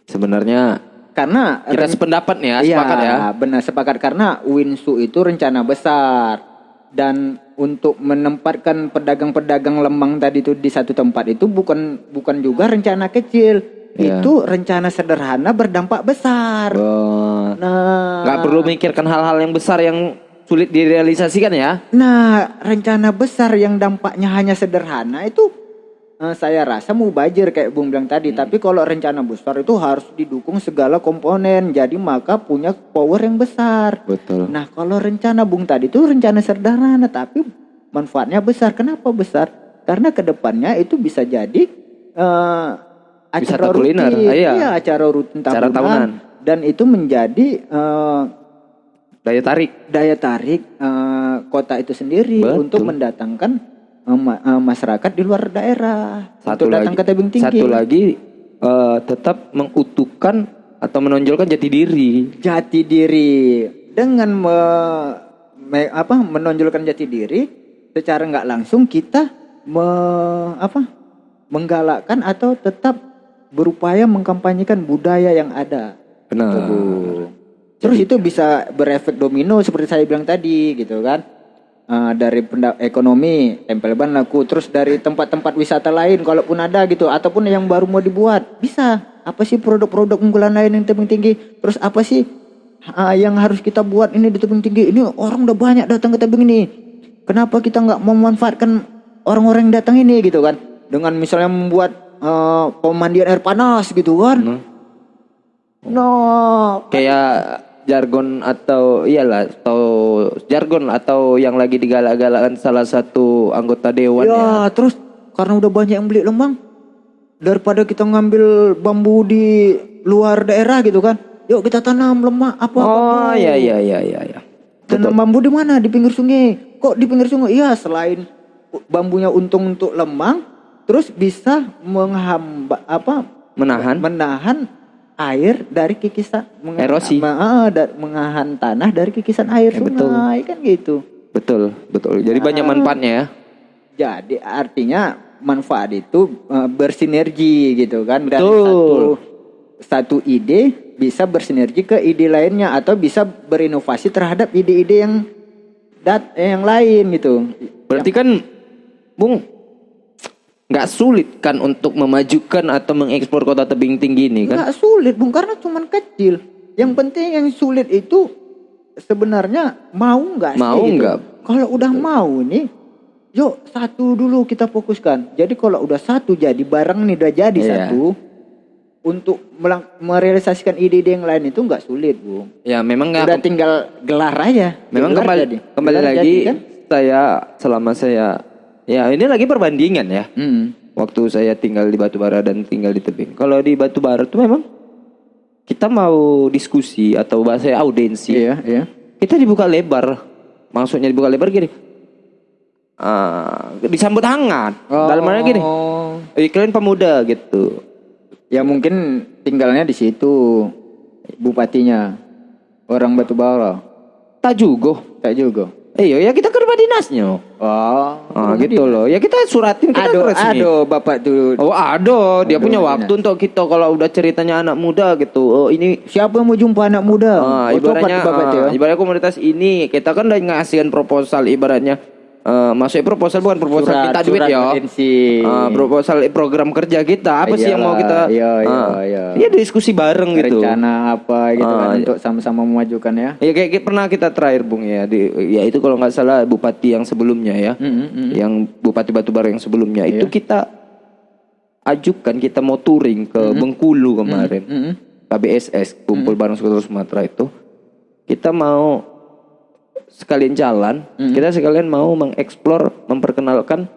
sebenarnya Karena kita sependapat nih ya, Iya, sepakat ya. benar sepakat karena Winsu itu rencana besar dan untuk menempatkan pedagang-pedagang lemang tadi itu di satu tempat itu bukan bukan juga rencana kecil. Iya. Itu rencana sederhana berdampak besar. Oh, Nah, nggak perlu mikirkan hal-hal yang besar yang sulit direalisasikan ya. Nah, rencana besar yang dampaknya hanya sederhana itu saya rasa mubajir kayak Bung bilang tadi. Hmm. Tapi kalau rencana besar itu harus didukung segala komponen. Jadi maka punya power yang besar. Betul. Nah, kalau rencana Bung tadi itu rencana sederhana tapi manfaatnya besar. Kenapa besar? Karena ke depannya itu bisa jadi eh, Wisata kuliner, rutin. iya. Iya, acara rutin tahunan. Acara tahunan. Dan itu menjadi eh, Daya tarik. daya tarik eh, kota itu sendiri Betul. untuk mendatangkan eh, eh, masyarakat di luar daerah Satu untuk datang lagi, ke tebing tinggi. satu lagi eh, tetap mengutuhkan atau menonjolkan jati diri. jati diri dengan me- me- apa menonjolkan jati diri secara nggak langsung kita me- apa menggalakkan atau tetap berupaya mengkampanyekan budaya yang ada. Benar. Gitu, Bu. Terus itu bisa berefek domino seperti saya bilang tadi gitu kan. Eh, dari ekonomi tempel ban laku terus dari tempat-tempat wisata lain kalaupun ada gitu ataupun yang baru mau dibuat bisa. Apa sih produk-produk unggulan lain yang tebing tinggi? Terus apa sih ah, yang harus kita buat ini di tebing tinggi? Ini orang udah banyak datang ke tebing ini. Kenapa kita nggak memanfaatkan orang-orang yang datang ini gitu kan? Dengan misalnya membuat eh, pemandian air panas gitu kan? Hmm. no Kayak jargon atau iyalah atau jargon atau yang lagi digalak-galakan salah satu anggota dewan ya. ya. terus karena udah banyak yang beli lemang daripada kita ngambil bambu di luar daerah gitu kan yuk kita tanam lemak apa Oh iya iya iya iya ya. tanam bambu di mana? Di pinggir sungai. Kok di pinggir sungai? Iya selain bambunya untung untuk lemang terus bisa menghamba apa? Menahan. Menahan air dari kikisan meng- Erosi. ma- ah, da- mengahan tanah dari kikisan air Ya, betul. sungai kan gitu betul betul. Jadi banyak manfaatnya ya. Jadi artinya manfaat itu eh, bersinergi gitu kan dari Betul. satu satu ide bisa bersinergi ke ide lainnya atau bisa berinovasi terhadap ide-ide yang dat eh, yang lain gitu. Berarti kan Bung nggak sulit kan untuk memajukan atau mengekspor kota tebing tinggi ini kan? Nggak sulit Bung karena cuman kecil. Yang penting yang sulit itu sebenarnya mau nggak sih Mau gitu. nggak? Kalau udah mau nih Yuk satu dulu kita fokuskan. Jadi kalau udah satu jadi barang nih udah jadi Iya. satu untuk merealisasikan ide-ide yang lain itu nggak sulit bu. Ya memang Udah nggak. tinggal gelar aja. Memang Gelar kembali jadi. kembali Gelar lagi jadi, kan? saya selama saya ya ini lagi perbandingan ya. Hmm. Waktu saya tinggal di Batubara dan tinggal di tebing. Kalau di Batubara tuh memang kita mau diskusi atau bahasa audiensi, Iya iya. kita dibuka lebar. Maksudnya dibuka lebar gini. ah, disambut hangat. Dalam arti gini. Oh. "Eh, kalian pemuda gitu. Ya mungkin tinggalnya di situ bupatinya orang Batubara. Tak juga. Tak juga. Iya, ya kita ke rumah dinasnya. Oh. Ah, gitu loh. Ya kita suratin kita Aduh, resmi. aduh, bapak tuh. Oh ada, dia Aduh, punya enak. waktu untuk kita kalau udah ceritanya anak muda gitu. Oh ini Siapa yang mau jumpa anak muda? ah, Oh, ibaratnya bapak ah, ibaratnya komunitas ini kita kan udah ngasihkan proposal ibaratnya eh maksudnya proposal bukan proposal Surat- kita duit ya. Ah, proposal program kerja kita apa sih yang mau Iyalah, kita iya, iya, ah, iya. Iya diskusi bareng gitu. Rencana apa gitu Ah, kan iya. untuk sama-sama memajukan ya. Ya kayak, kayak pernah kita terakhir Bung ya di ya itu kalau nggak salah bupati yang sebelumnya ya. Mm, mm, mm. Yang bupati Batubara yang sebelumnya itu kita ajukan kita mau touring ke Bengkulu kemarin. Mm, mm. KBSS kumpul bareng Sumatera Sumatera itu kita mau sekalian jalan kita sekalian mau mengeksplor memperkenalkan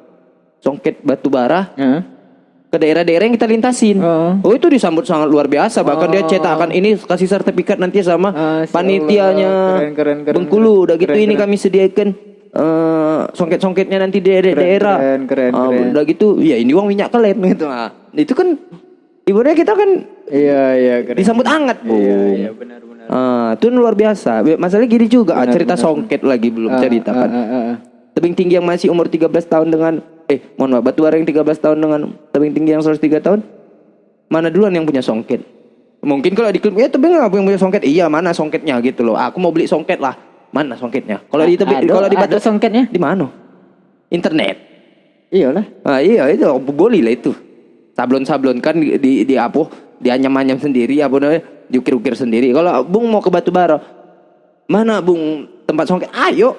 songket batu bara Heeh. ke daerah-daerah yang kita lintasin Oh. oh itu disambut sangat luar biasa bahkan dia cetakkan ini kasih sertifikat nanti sama Ah, Masya panitianya. Keren, keren, keren, Bengkulu udah gitu keren, ini keren. kami sediakan eh, songket-songketnya nanti di daerah-daerah keren, keren, Ah, keren. udah gitu ya ini uang minyak kelem gitu nah itu kan ibaratnya kita kan Iya, iya, keren. disambut hangat bu Iya, iya, benar, benar. Ah, itu luar biasa. Masalahnya gini juga, ah, cerita songket lagi belum cerita kan. Ah, ah, ah. Tebing tinggi yang masih umur 13 tahun dengan eh mohon maaf batu bara yang 13 tahun dengan tebing tinggi yang 103 tahun. Mana duluan yang punya songket? Mungkin kalau di klub ya tebing apa yang punya songket? Iya, mana songketnya gitu loh. Aku mau beli songket lah. Mana songketnya? Kalau di tebing kalau di batu songketnya? di mana? Internet. Iyalah. Ah, iya itu boleh lah itu. Sablon-sablon kan di di, di apa? Dianyam-anyam sendiri apa namanya? Diukir-ukir sendiri. Kalau Bung mau ke Batu Bara, mana Bung tempat songket? Ayo.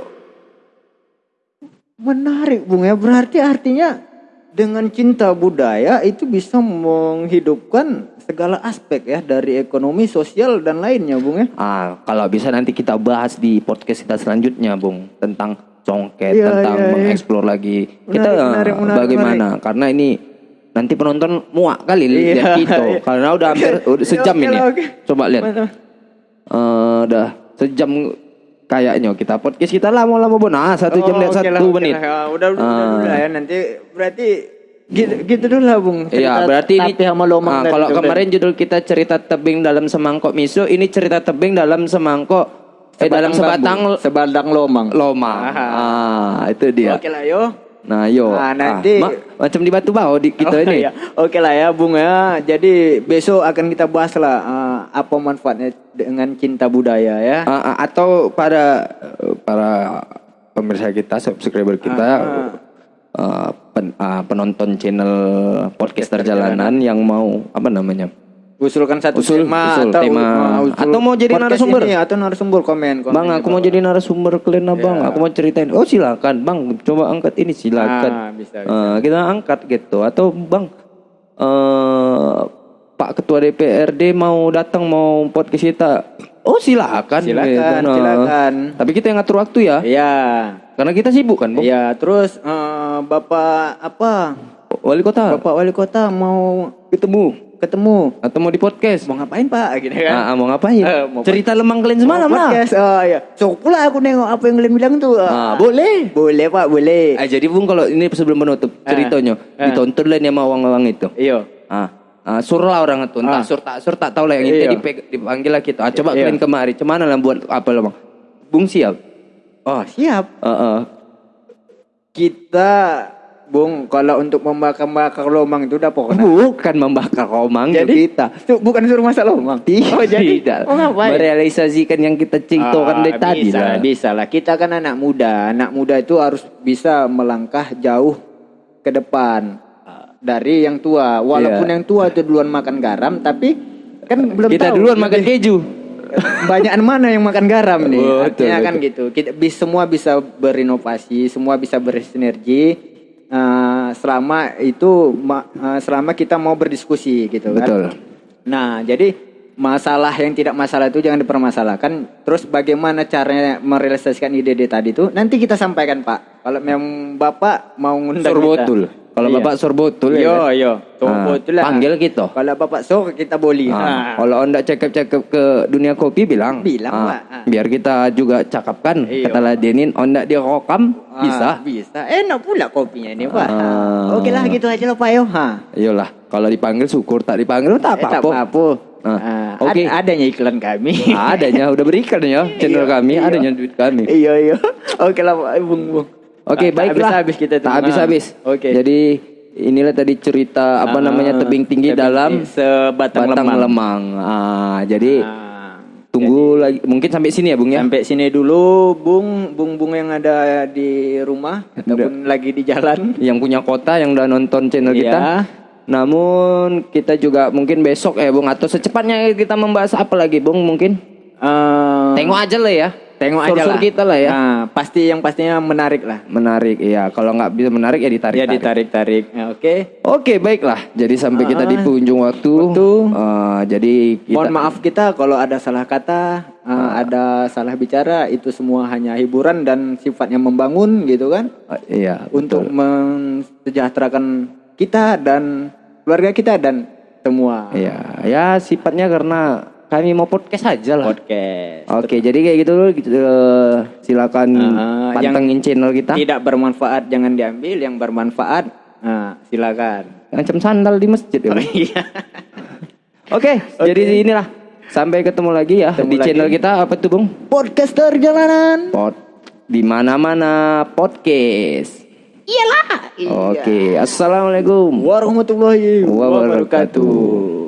Menarik Bung ya. Berarti artinya dengan cinta budaya itu bisa menghidupkan segala aspek ya dari ekonomi, sosial dan lainnya Bung ya. Ah, kalau bisa nanti kita bahas di podcast kita selanjutnya, Bung, tentang songket, Iya, tentang iya, iya. mengeksplor lagi. Menarik, kita menarik, menarik, bagaimana? Karena ini nanti penonton muak kali lihat iya. karena udah hampir udah sejam ini. Coba lihat. Eh, udah sejam kayaknya kita podcast kita lama-lama bon. Ah, satu jam Oh, lihat satu lah, menit. lah. Ya, udah, udah, Ah. udah dulu lah ya nanti berarti gitu, gitu dulu lah Bung. Iya, berarti ini sama Lomang Ah, tadi kalau kemarin judul kita cerita tebing dalam semangkok miso, ini cerita tebing dalam semangkok eh dalam sebatang bambu, sebatang Lomang. lomang. Ah, itu dia. Oke lah yo. Nah, yo. Nah, nanti- ma- macam di batu bau di kita Oh, ini. iya. Oke lah ya Bung ya. Jadi besok akan kita bahas lah eh, apa manfaatnya dengan cinta budaya ya. Ah, ah, atau para para pemirsa kita, subscriber kita, eh, pen- ah, penonton channel podcast perjalanan yang mau apa namanya? Usulkan satu Usul- tema usul atau tema. uh, usul Atau mau jadi podcast narasumber. ini, atau narasumber komen, komen Bang, aku mau jadi narasumber kalian lah, bang. Aku mau ceritain. Oh silakan, bang. Coba angkat ini silakan. Ah, bisa, Eh, kita angkat gitu. Atau bang, eh Pak Ketua DPRD mau datang mau podcast kita. Oh silakan. Silakan, Nah, silakan. Tapi kita yang ngatur waktu ya. Iya. Karena kita sibuk kan, bang. Iya, terus eh, Bapak apa? Wali kota. Bapak wali kota mau ketemu ketemu. mau di podcast. Mau ngapain Pak? Gitu kan. Ah, ah, mau ngapain? Eh, mau Cerita lemang kalian semalam lah. podcast. Oh iya. So pula aku nengok apa yang kalian bilang tuh. Ah, boleh. Boleh Pak, boleh. Ah, jadi Bung kalau ini sebelum menutup ceritanya Ah. ditonton lah nih sama orang-orang itu. Iya. Ah, ah sur lah orang itu. Entah Ah. sur tak sur tak tahu lah yang Iya. itu dipeg- dipanggil lah gitu. Ah, coba Iya. kalian kemari. Cuman lah buat apa lah bang? Bung siap. Oh, siap. Ah, ah. Kita Bung, kalau untuk membakar-bakar lomang itu udah pokoknya. Bukan membakar komang itu Jadi kita. Itu bukan suruh masak lomang. Oh, jadi Tidak. Oh, ngapain? Merealisasikan yang kita cintakan Ah, dari tadi bisa, lah. Bisa lah. Kita kan anak muda. Anak muda itu harus bisa melangkah jauh ke depan dari yang tua. Walaupun Iya. yang tua itu duluan makan garam, tapi kan belum Kita tahu. duluan makan keju. banyak mana yang makan garam nih. Betul, Artinya kan betul. gitu. Kita bis, semua bisa berinovasi, semua bisa bersinergi. Eh, selama itu ma- eh, selama kita mau berdiskusi gitu kan. Betul. Nah, jadi masalah yang tidak masalah itu jangan dipermasalahkan. Terus bagaimana caranya merealisasikan ide-ide tadi itu nanti kita sampaikan, Pak. Kalau memang Bapak mau ngundang Sorbotul. kita. Kalau Iya. Bapak sorbotul ya. Yo, kan? yo. Ah, Sorbotul lah. panggil kita. Kalau Bapak sok kita boleh. Ah, Nah. Kalau anda cakap-cakap ke dunia kopi bilang, Bilang, Ah, Pak. Ah. biar kita juga cakapkan, Iya. kata ladenin, onda dia rokam Ah, bisa. Bisa. Enak pula kopinya ini, Pak. Ah. Oke lah gitu aja loh, Pak yo. Ha. Iyalah, kalau dipanggil syukur, tak dipanggil tak Eh, tak apa-apa. apa-apa. Ah, Ah, oke. ad- adanya iklan kami. adanya udah berikan ya channel kami, adanya duit kami. iya, iya. Oke lah, Pak. Bung, bung. Oke, Tak baiklah. Habis-habis kita tuh. Tak habis-habis. Oke. Jadi inilah tadi cerita apa Ah, namanya tebing tinggi tebing dalam tinggi sebatang batang lemang. lemang. Ah, jadi Ah, tunggu lagi mungkin sampai sini ya, Bung ya. Sampai sini dulu, Bung, Bung Bung yang ada di rumah ataupun lagi di jalan. Yang punya kota yang udah nonton channel Iya. kita. Namun kita juga mungkin besok ya, Bung atau secepatnya kita membahas apa lagi, Bung mungkin? Eh, Tengok aja lah ya. Tengok aja lah. kita lah ya. Nah, pasti yang pastinya menarik lah. Menarik, iya. Kalau nggak bisa menarik ya ditarik. Ya ditarik-tarik. Ya, Oke. Oke, baiklah. Jadi sampai kita di Ah, penghujung waktu. waktu. Eh, jadi kita Mohon maaf kita kalau ada salah kata, uh, Ah. ada salah bicara, itu semua hanya hiburan dan sifatnya membangun gitu kan, Eh, iya. untuk mensejahterakan kita dan keluarga kita dan semua Iya, ya sifatnya karena kami mau podcast aja lah. podcast. Oke, jadi kayak gitu dulu. Gitu, silakan Ah, yang pantengin channel kita. Tidak bermanfaat jangan diambil, yang bermanfaat nah, silakan. Macam sandal di masjid ya. Bang. Iya. Oke, jadi inilah. Sampai ketemu lagi ya Ketemu di lagi. channel kita apa tuh, Bung? Podcaster jalanan. Pod di mana-mana podcast. Iyalah. Oke, assalamualaikum Warahmatullahi wabarakatuh. wabarakatuh.